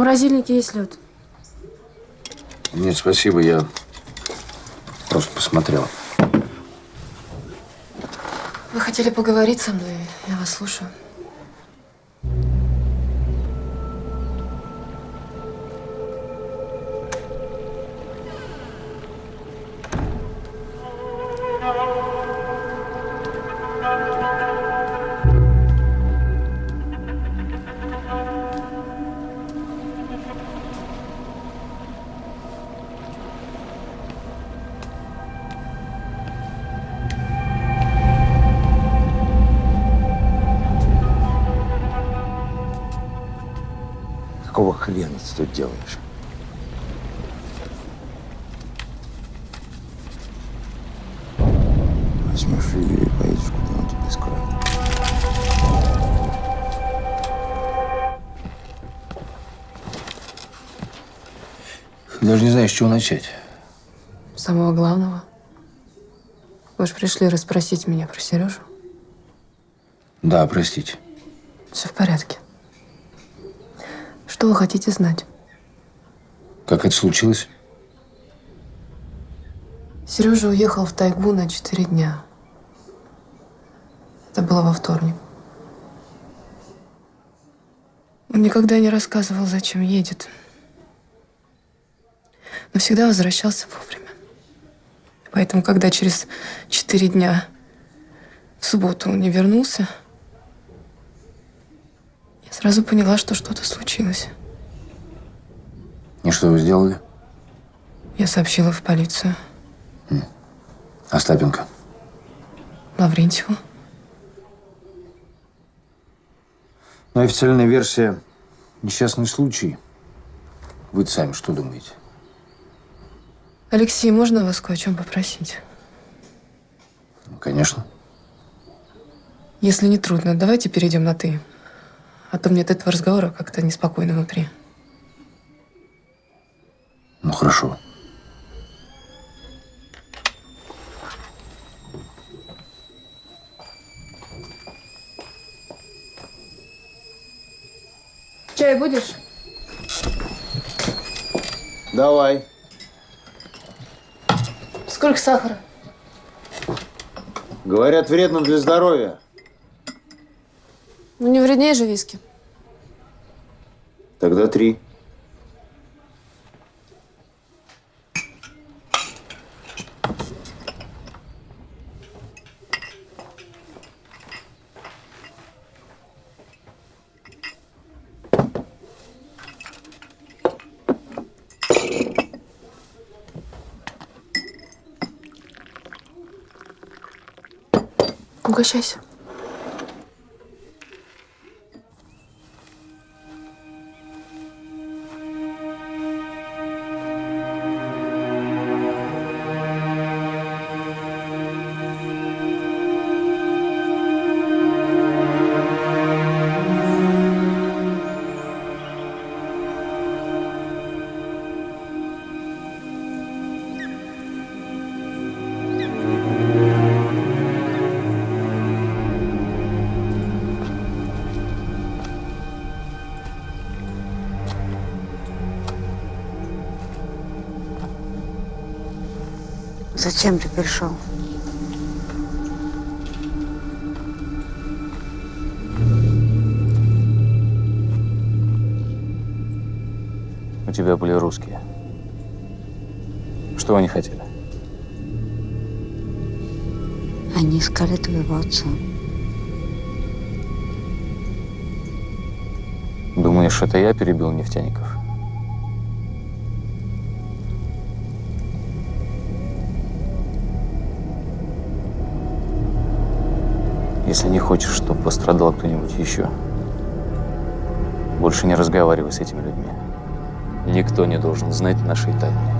Морозильнике есть лед. Нет, спасибо, я просто посмотрел. Вы хотели поговорить со мной? Я вас слушаю. Знаю, с чего начать. Самого главного. Вы же пришли расспросить меня про Сережу. Да, простите. Все в порядке. Что вы хотите знать? Как это случилось? Сережа уехал в тайгу на четыре дня. Это было во вторник. Он никогда не рассказывал, зачем едет. Но всегда возвращался вовремя. Поэтому, когда через четыре дня в субботу он не вернулся, я сразу поняла, что что-то случилось. И что вы сделали? Я сообщила в полицию. Остапенко. Лаврентьеву. Но официальная версия – несчастный случай. вы сами что думаете? Алексей, можно вас кое о чем попросить? Конечно. Если не трудно, давайте перейдем на «ты». А то мне от этого разговора как-то неспокойно внутри. Ну, хорошо. Чай будешь? Давай. Сколько сахара? Говорят, вредно для здоровья. Ну, не вреднее же виски. Тогда три. Угощайся. Зачем ты пришел? У тебя были русские. Что они хотели? Они искали твоего отца. Думаешь, это я перебил нефтяников? Если не хочешь, чтобы пострадал кто-нибудь еще, больше не разговаривай с этими людьми. Никто не должен знать нашей тайны.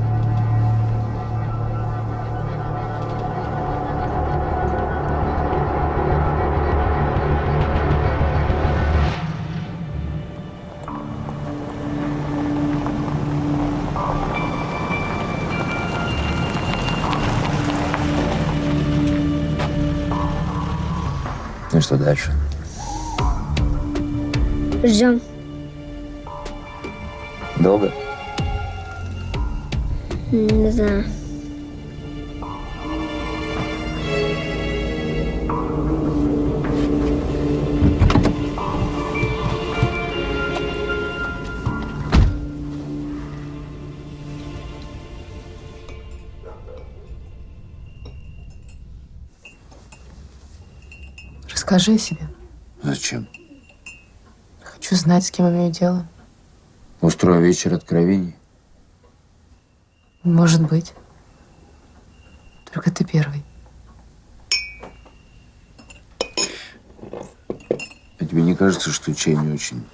Что дальше? Ждем. Долго? Не знаю. Расскажи о себе. Зачем? Хочу знать, с кем имею дело. Устрою вечер откровений. Может быть. Только ты первый. А тебе не кажется, что чай не очень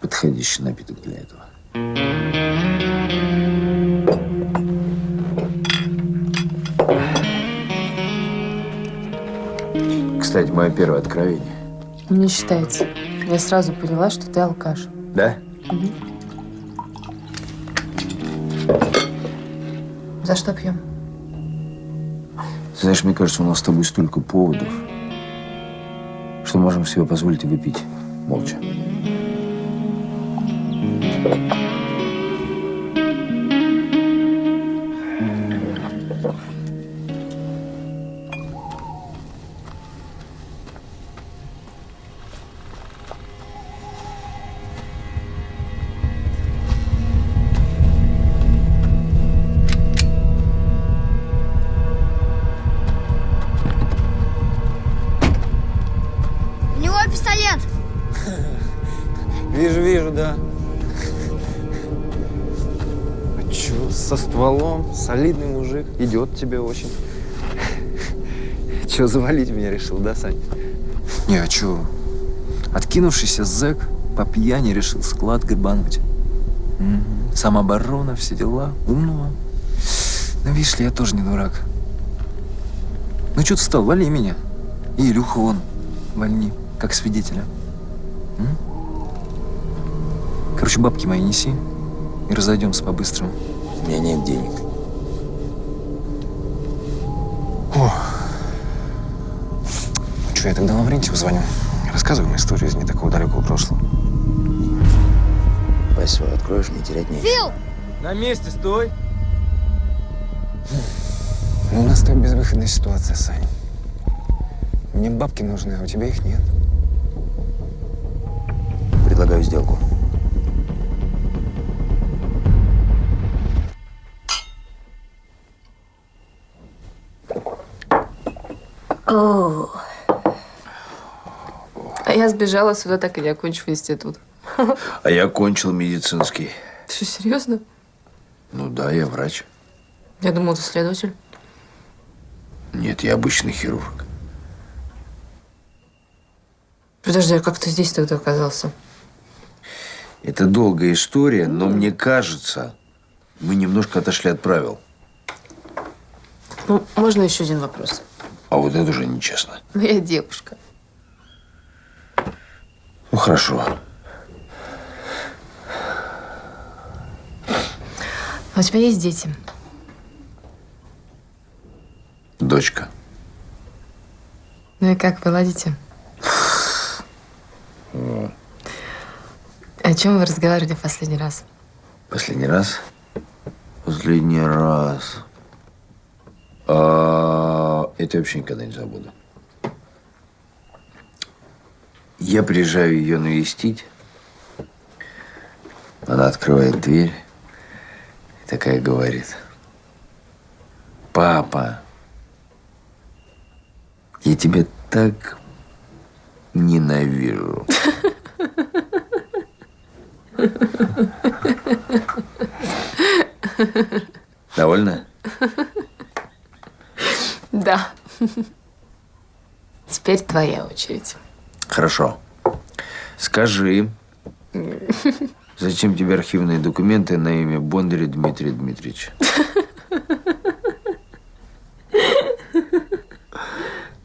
подходящий напиток для этого? Кстати, мое первое откровение. Не считается. Я сразу поняла, что ты алкаш. Да? За что пьем? Знаешь, мне кажется, у нас с тобой столько поводов, что можем себе позволить выпить молча. Солидный мужик, идет тебе очень. Чё, завалить меня решил, да, Сань? Не, а чё? Откинувшийся зэк по пьяни решил склад гребануть. Мгм. Самооборона, все дела. Умного. Ну, видишь ли, я тоже не дурак. Ну что ты встал? Вали меня. И Илюху вон вольни, как свидетеля. М? Короче, бабки мои неси и разойдемся по-быстрому. У меня нет денег. Что, я тогда Лаврентьеву звоню. Рассказываем историю из не такого далекого прошлого. Пасть свою откроешь, не терять нечего. Фил! На месте стой. Ну, у нас там безвыходная ситуация, Сань. Мне бабки нужны, а у тебя их нет. Предлагаю сделку. О. Я сбежала сюда, так и не окончив институт. А я кончил медицинский. Ты что, серьезно? Ну да, я врач. Я думала, ты следователь. Нет, я обычный хирург. Подожди, а как ты здесь тогда оказался? Это долгая история, но мне кажется, мы немножко отошли от правил. Ну, можно еще один вопрос? А вот это уже нечестно. Моя девушка. Ну хорошо. А у тебя есть дети? Дочка. Ну и как вы ладите? О чем вы разговаривали в последний раз? Последний раз? Последний раз. А, это я вообще никогда не забуду. Я приезжаю ее навестить. Она открывает дверь и такая говорит. Папа, я тебя так ненавижу. Довольно? Да. Теперь твоя очередь. Хорошо. Скажи, зачем тебе архивные документы на имя Бондаря Дмитрия Дмитриевича?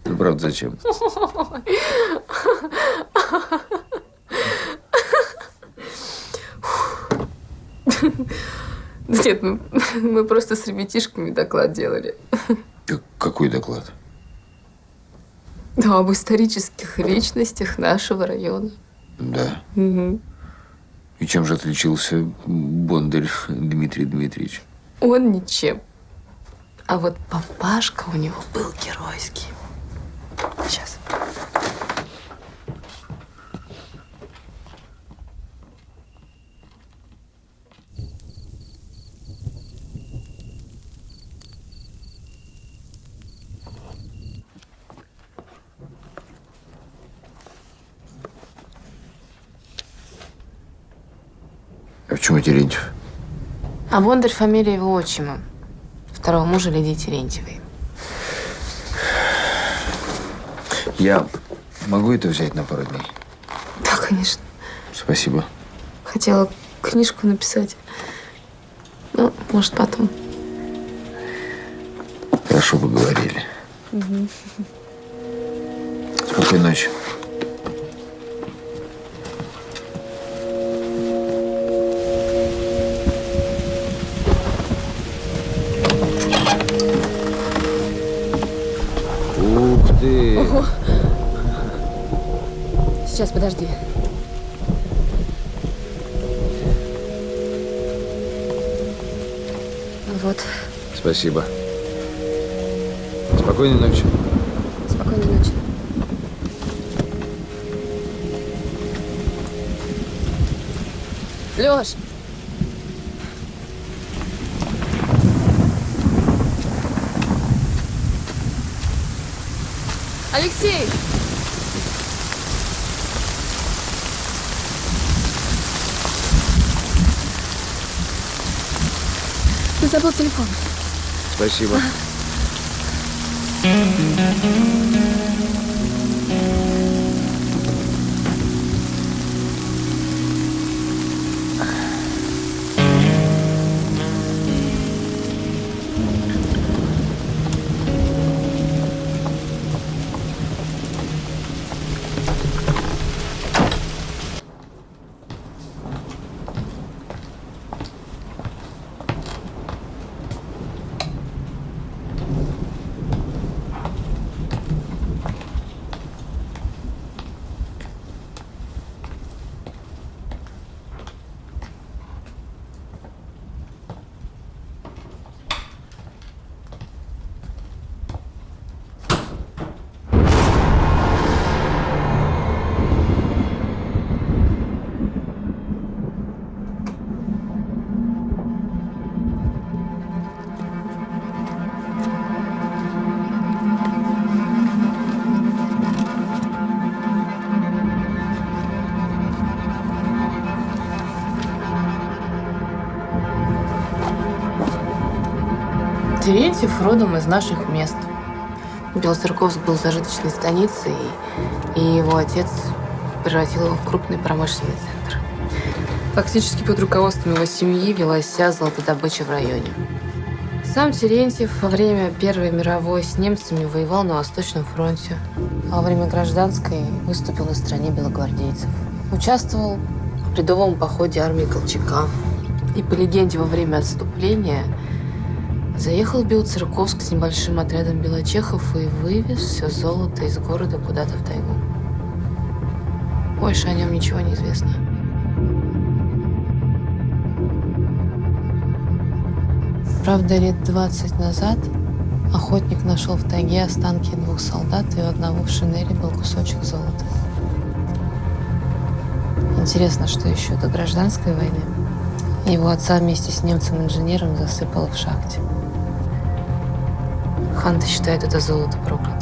Ну, правда, зачем? Нет, мы, мы просто с ребятишками доклад делали. Как- Какой доклад? Ну, об исторических личностях нашего района. Да. Мгм. И чем же отличился Бондарь Дмитрий Дмитриевич? Он ничем. А вот папашка у него был геройский. Сейчас. Почему Терентьев? А Бондарь фамилия его отчима. Второго мужа Лидии Терентьевой. Я могу это взять на пару дней? Да, конечно. Спасибо. Хотела книжку написать. Ну, может, потом. Хорошо поговорили. Спокойной ночи. Сейчас, подожди. Вот, Спасибо. Спокойной ночи. спокойной ночи. Лёш! Алексей! Забыл телефон. Спасибо. Терентьев родом из наших мест. Белоцерковск был зажиточной станицей, и его отец превратил его в крупный промышленный центр. Фактически под руководством его семьи велась вся золотодобыча в районе. Сам Терентьев во время Первой мировой с немцами воевал на Восточном фронте, а во время гражданской выступил на стороне белогвардейцев. Участвовал в ледовом походе армии Колчака. И по легенде во время отступления заехал Белоцерковск с небольшим отрядом белочехов и вывез все золото из города куда-то в тайгу. Больше о нем ничего не известно. Правда, лет 20 назад охотник нашел в тайге останки двух солдат, и у одного в шинели был кусочек золота. Интересно, что еще до гражданской войны его отца вместе с немцем-инженером засыпало в шахте. Ханты считают это золото проклятым.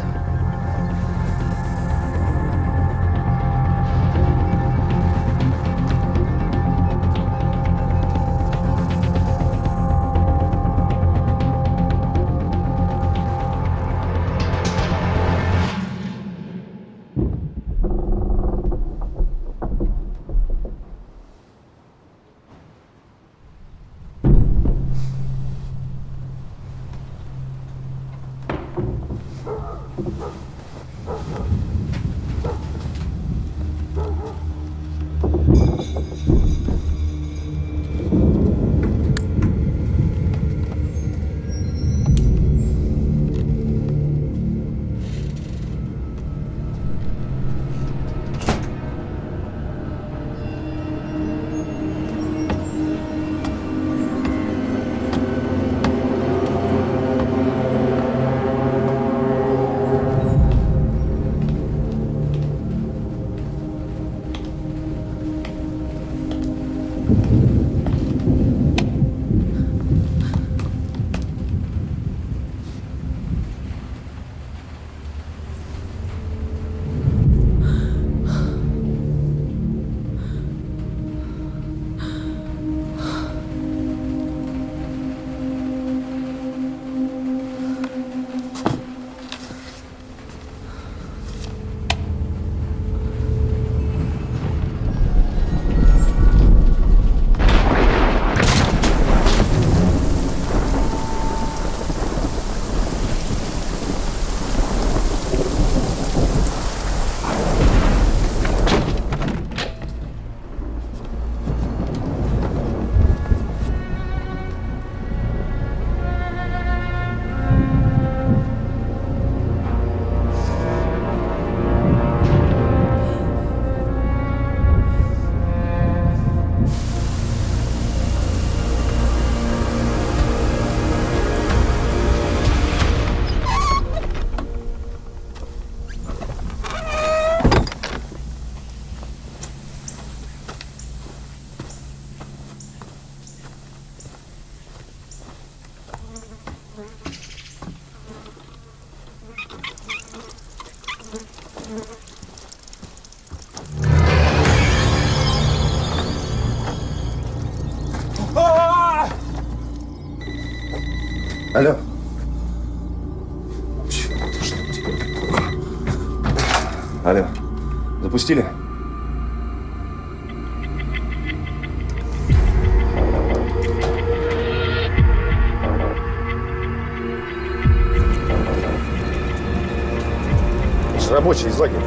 Же рабочий из лагеря.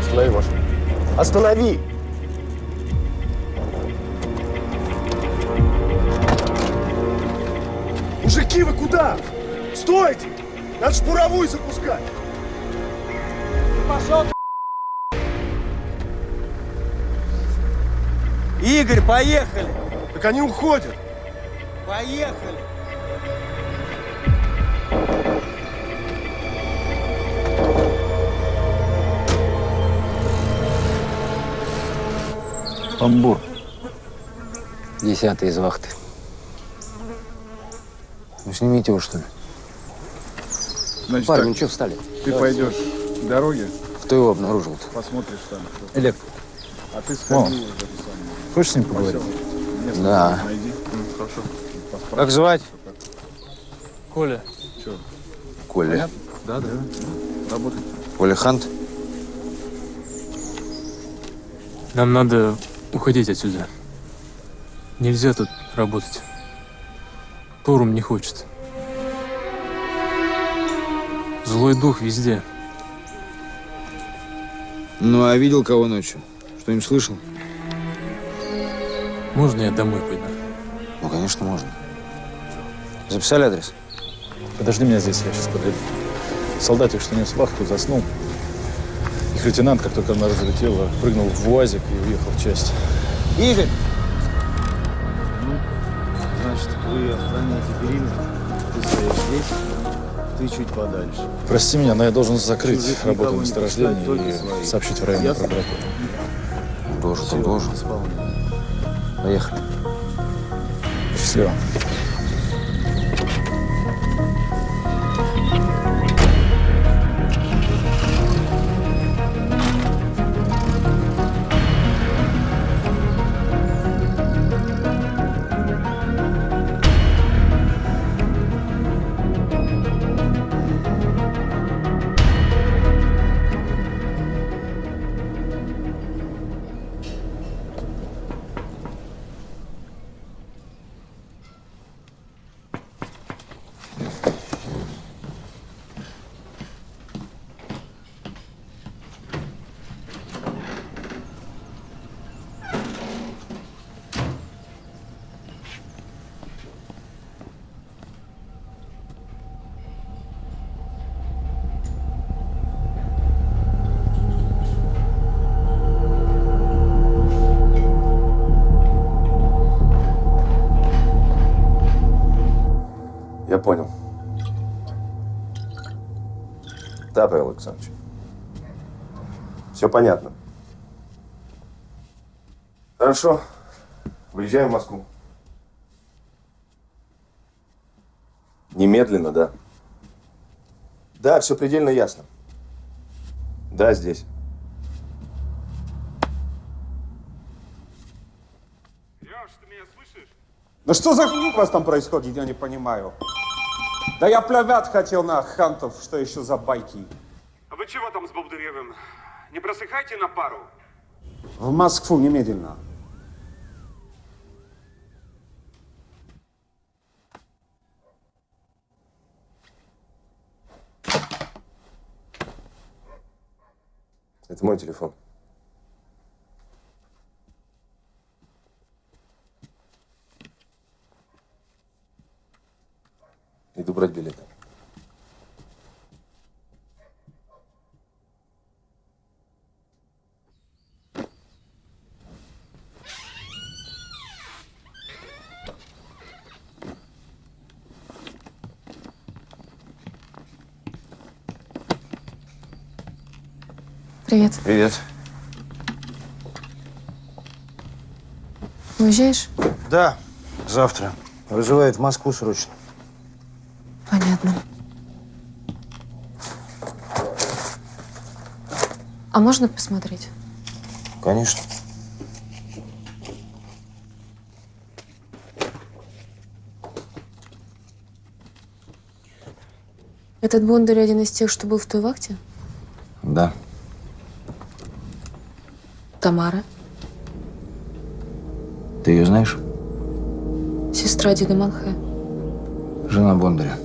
Останови машину. Останови! Игорь, поехали! Так они уходят. Поехали! Амбур. Десятый из вахты. Ну, снимите его, что ли? Значит, Парни, так, ну что встали? Ты Давайте. пойдешь к дороге, Кто его обнаружил-то? посмотришь там. что. Элек. А ты сходи. Хочешь с ним поговорить? Да. найди. Хорошо. Как звать? Коля. Че? Коля. Да, да. Работать. Коля Хант? Нам надо уходить отсюда. Нельзя тут работать. Торум не хочет. Злой дух везде. Ну, а видел кого ночью? Что-нибудь слышал? Можно я домой пойду? Ну, конечно, можно. Записали адрес? Подожди меня здесь, я сейчас подойду. Солдатик, что нес вахту, заснул. Их лейтенант, как только она разлетела, прыгнул в УАЗик и уехал в часть. Игорь! Значит, вы охраняете периметр. Ты стоишь здесь, ты чуть подальше. Прости меня, но я должен закрыть Чужих работу месторождения и своих. сообщить в районную Ясно? прокуратуру. Должен, Всё, должен. исполняй. Поехали. Счастливо. Да, Павел Александрович. Все понятно. Хорошо. Выезжаем в Москву. Немедленно, да. Да, все предельно ясно. Да, здесь. Да что за хуй у вас там происходит, я не понимаю. Да я плевать хотел на хантов, что еще за байки. А вы чего там с Бобдыревым? Не просыхайте на пару? В Москву немедленно. Это мой телефон. Иду брать билеты. Привет. Привет. Уезжаешь? Да, завтра. Вызывает в Москву срочно. Понятно. А можно посмотреть? Конечно. Этот Бондарь один из тех, что был в той вахте? Да. Тамара, Ты ее знаешь? сестра деда Малхе. Жена Бондаря.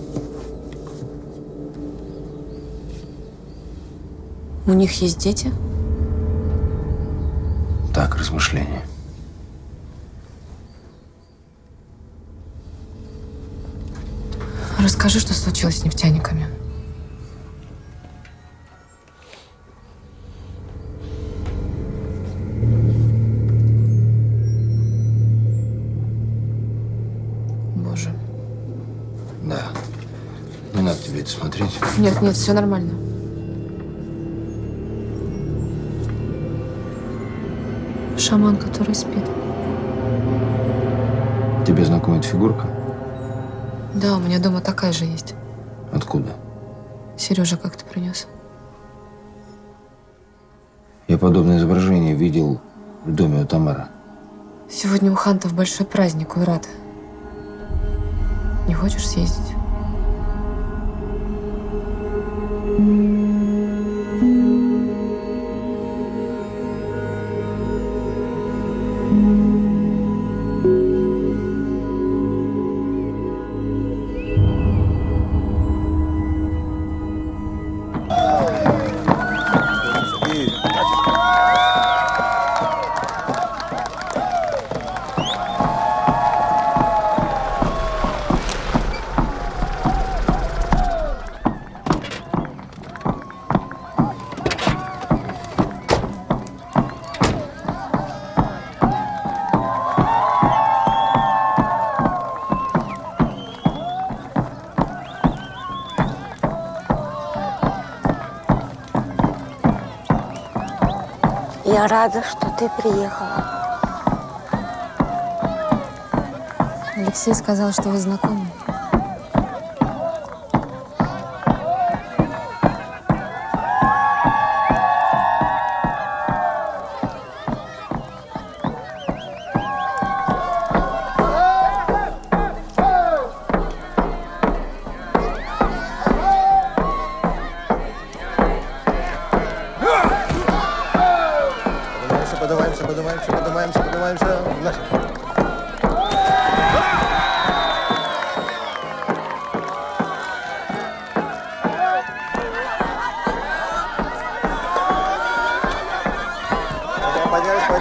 У них есть дети? Так, размышления. Расскажи, что случилось с нефтяниками. Боже. Да. Не надо тебе это смотреть. Нет, нет, все нормально. Шаман, который спит. Тебе знакома эта фигурка? Да, у меня дома такая же есть. Откуда? Сережа как-то принес. Я подобное изображение видел в доме у Тамары. Сегодня у Хантов большой праздник, Уйрат. Не хочешь съездить? Рада, что ты приехала. Алексей сказал, что вы знакомы.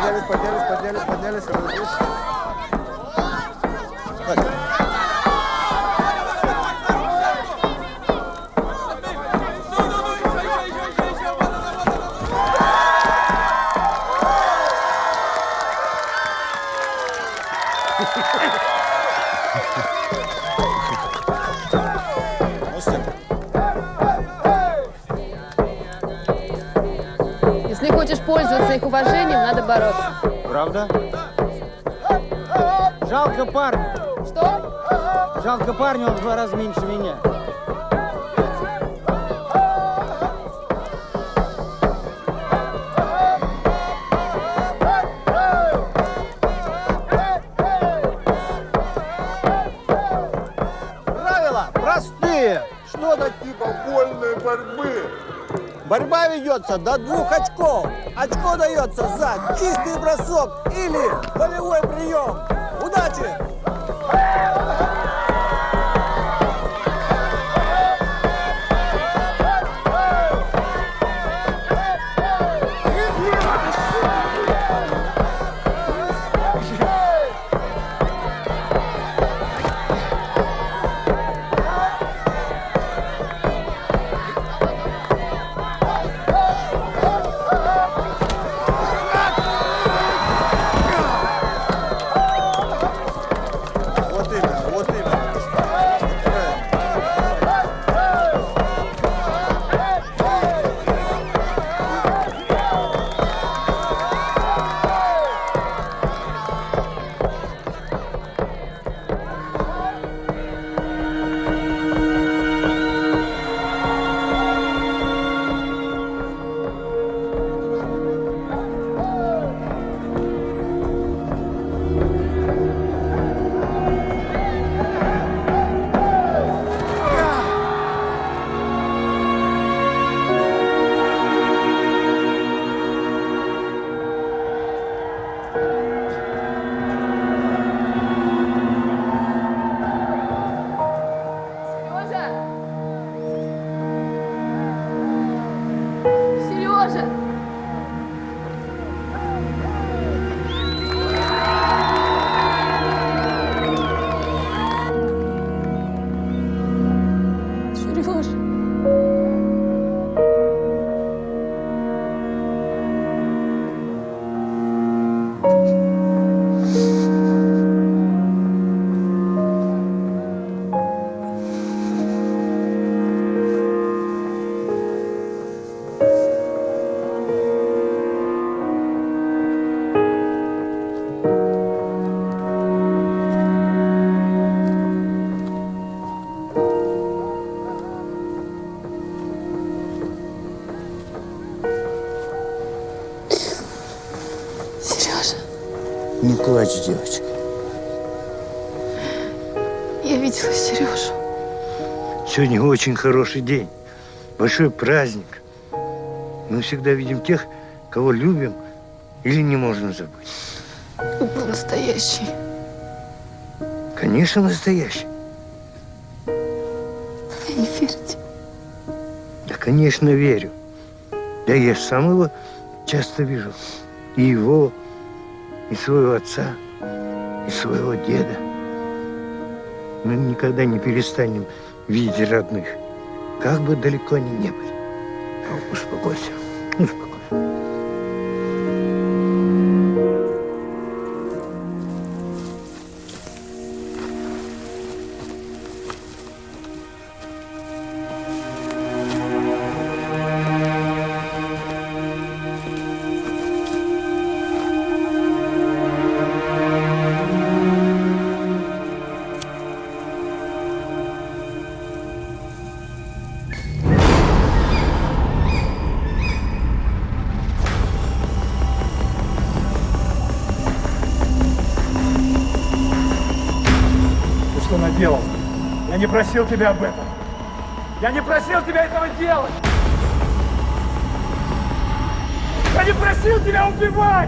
pañales, pañales, pañales, pañales. pañales. Пользоваться их уважением, надо бороться. Правда? Жалко парня. Что? Жалко парня, он в два раза меньше меня. Борьба ведется до двух очков. Очко дается за чистый бросок или волевой прием. Удачи! Плачь, девочка. я видела Сережу. Сегодня очень хороший день. большой праздник. Мы всегда видим тех, кого любим или не можно забыть. Был настоящий. Конечно, настоящий. Вы не верите? Да, конечно, верю. Да я сам его часто вижу. И его, и своего отца, и своего деда. Мы никогда не перестанем видеть родных, как бы далеко они не были. А, успокойся. Просил тебя об этом. Я не просил тебя этого делать. Я не просил тебя убивать!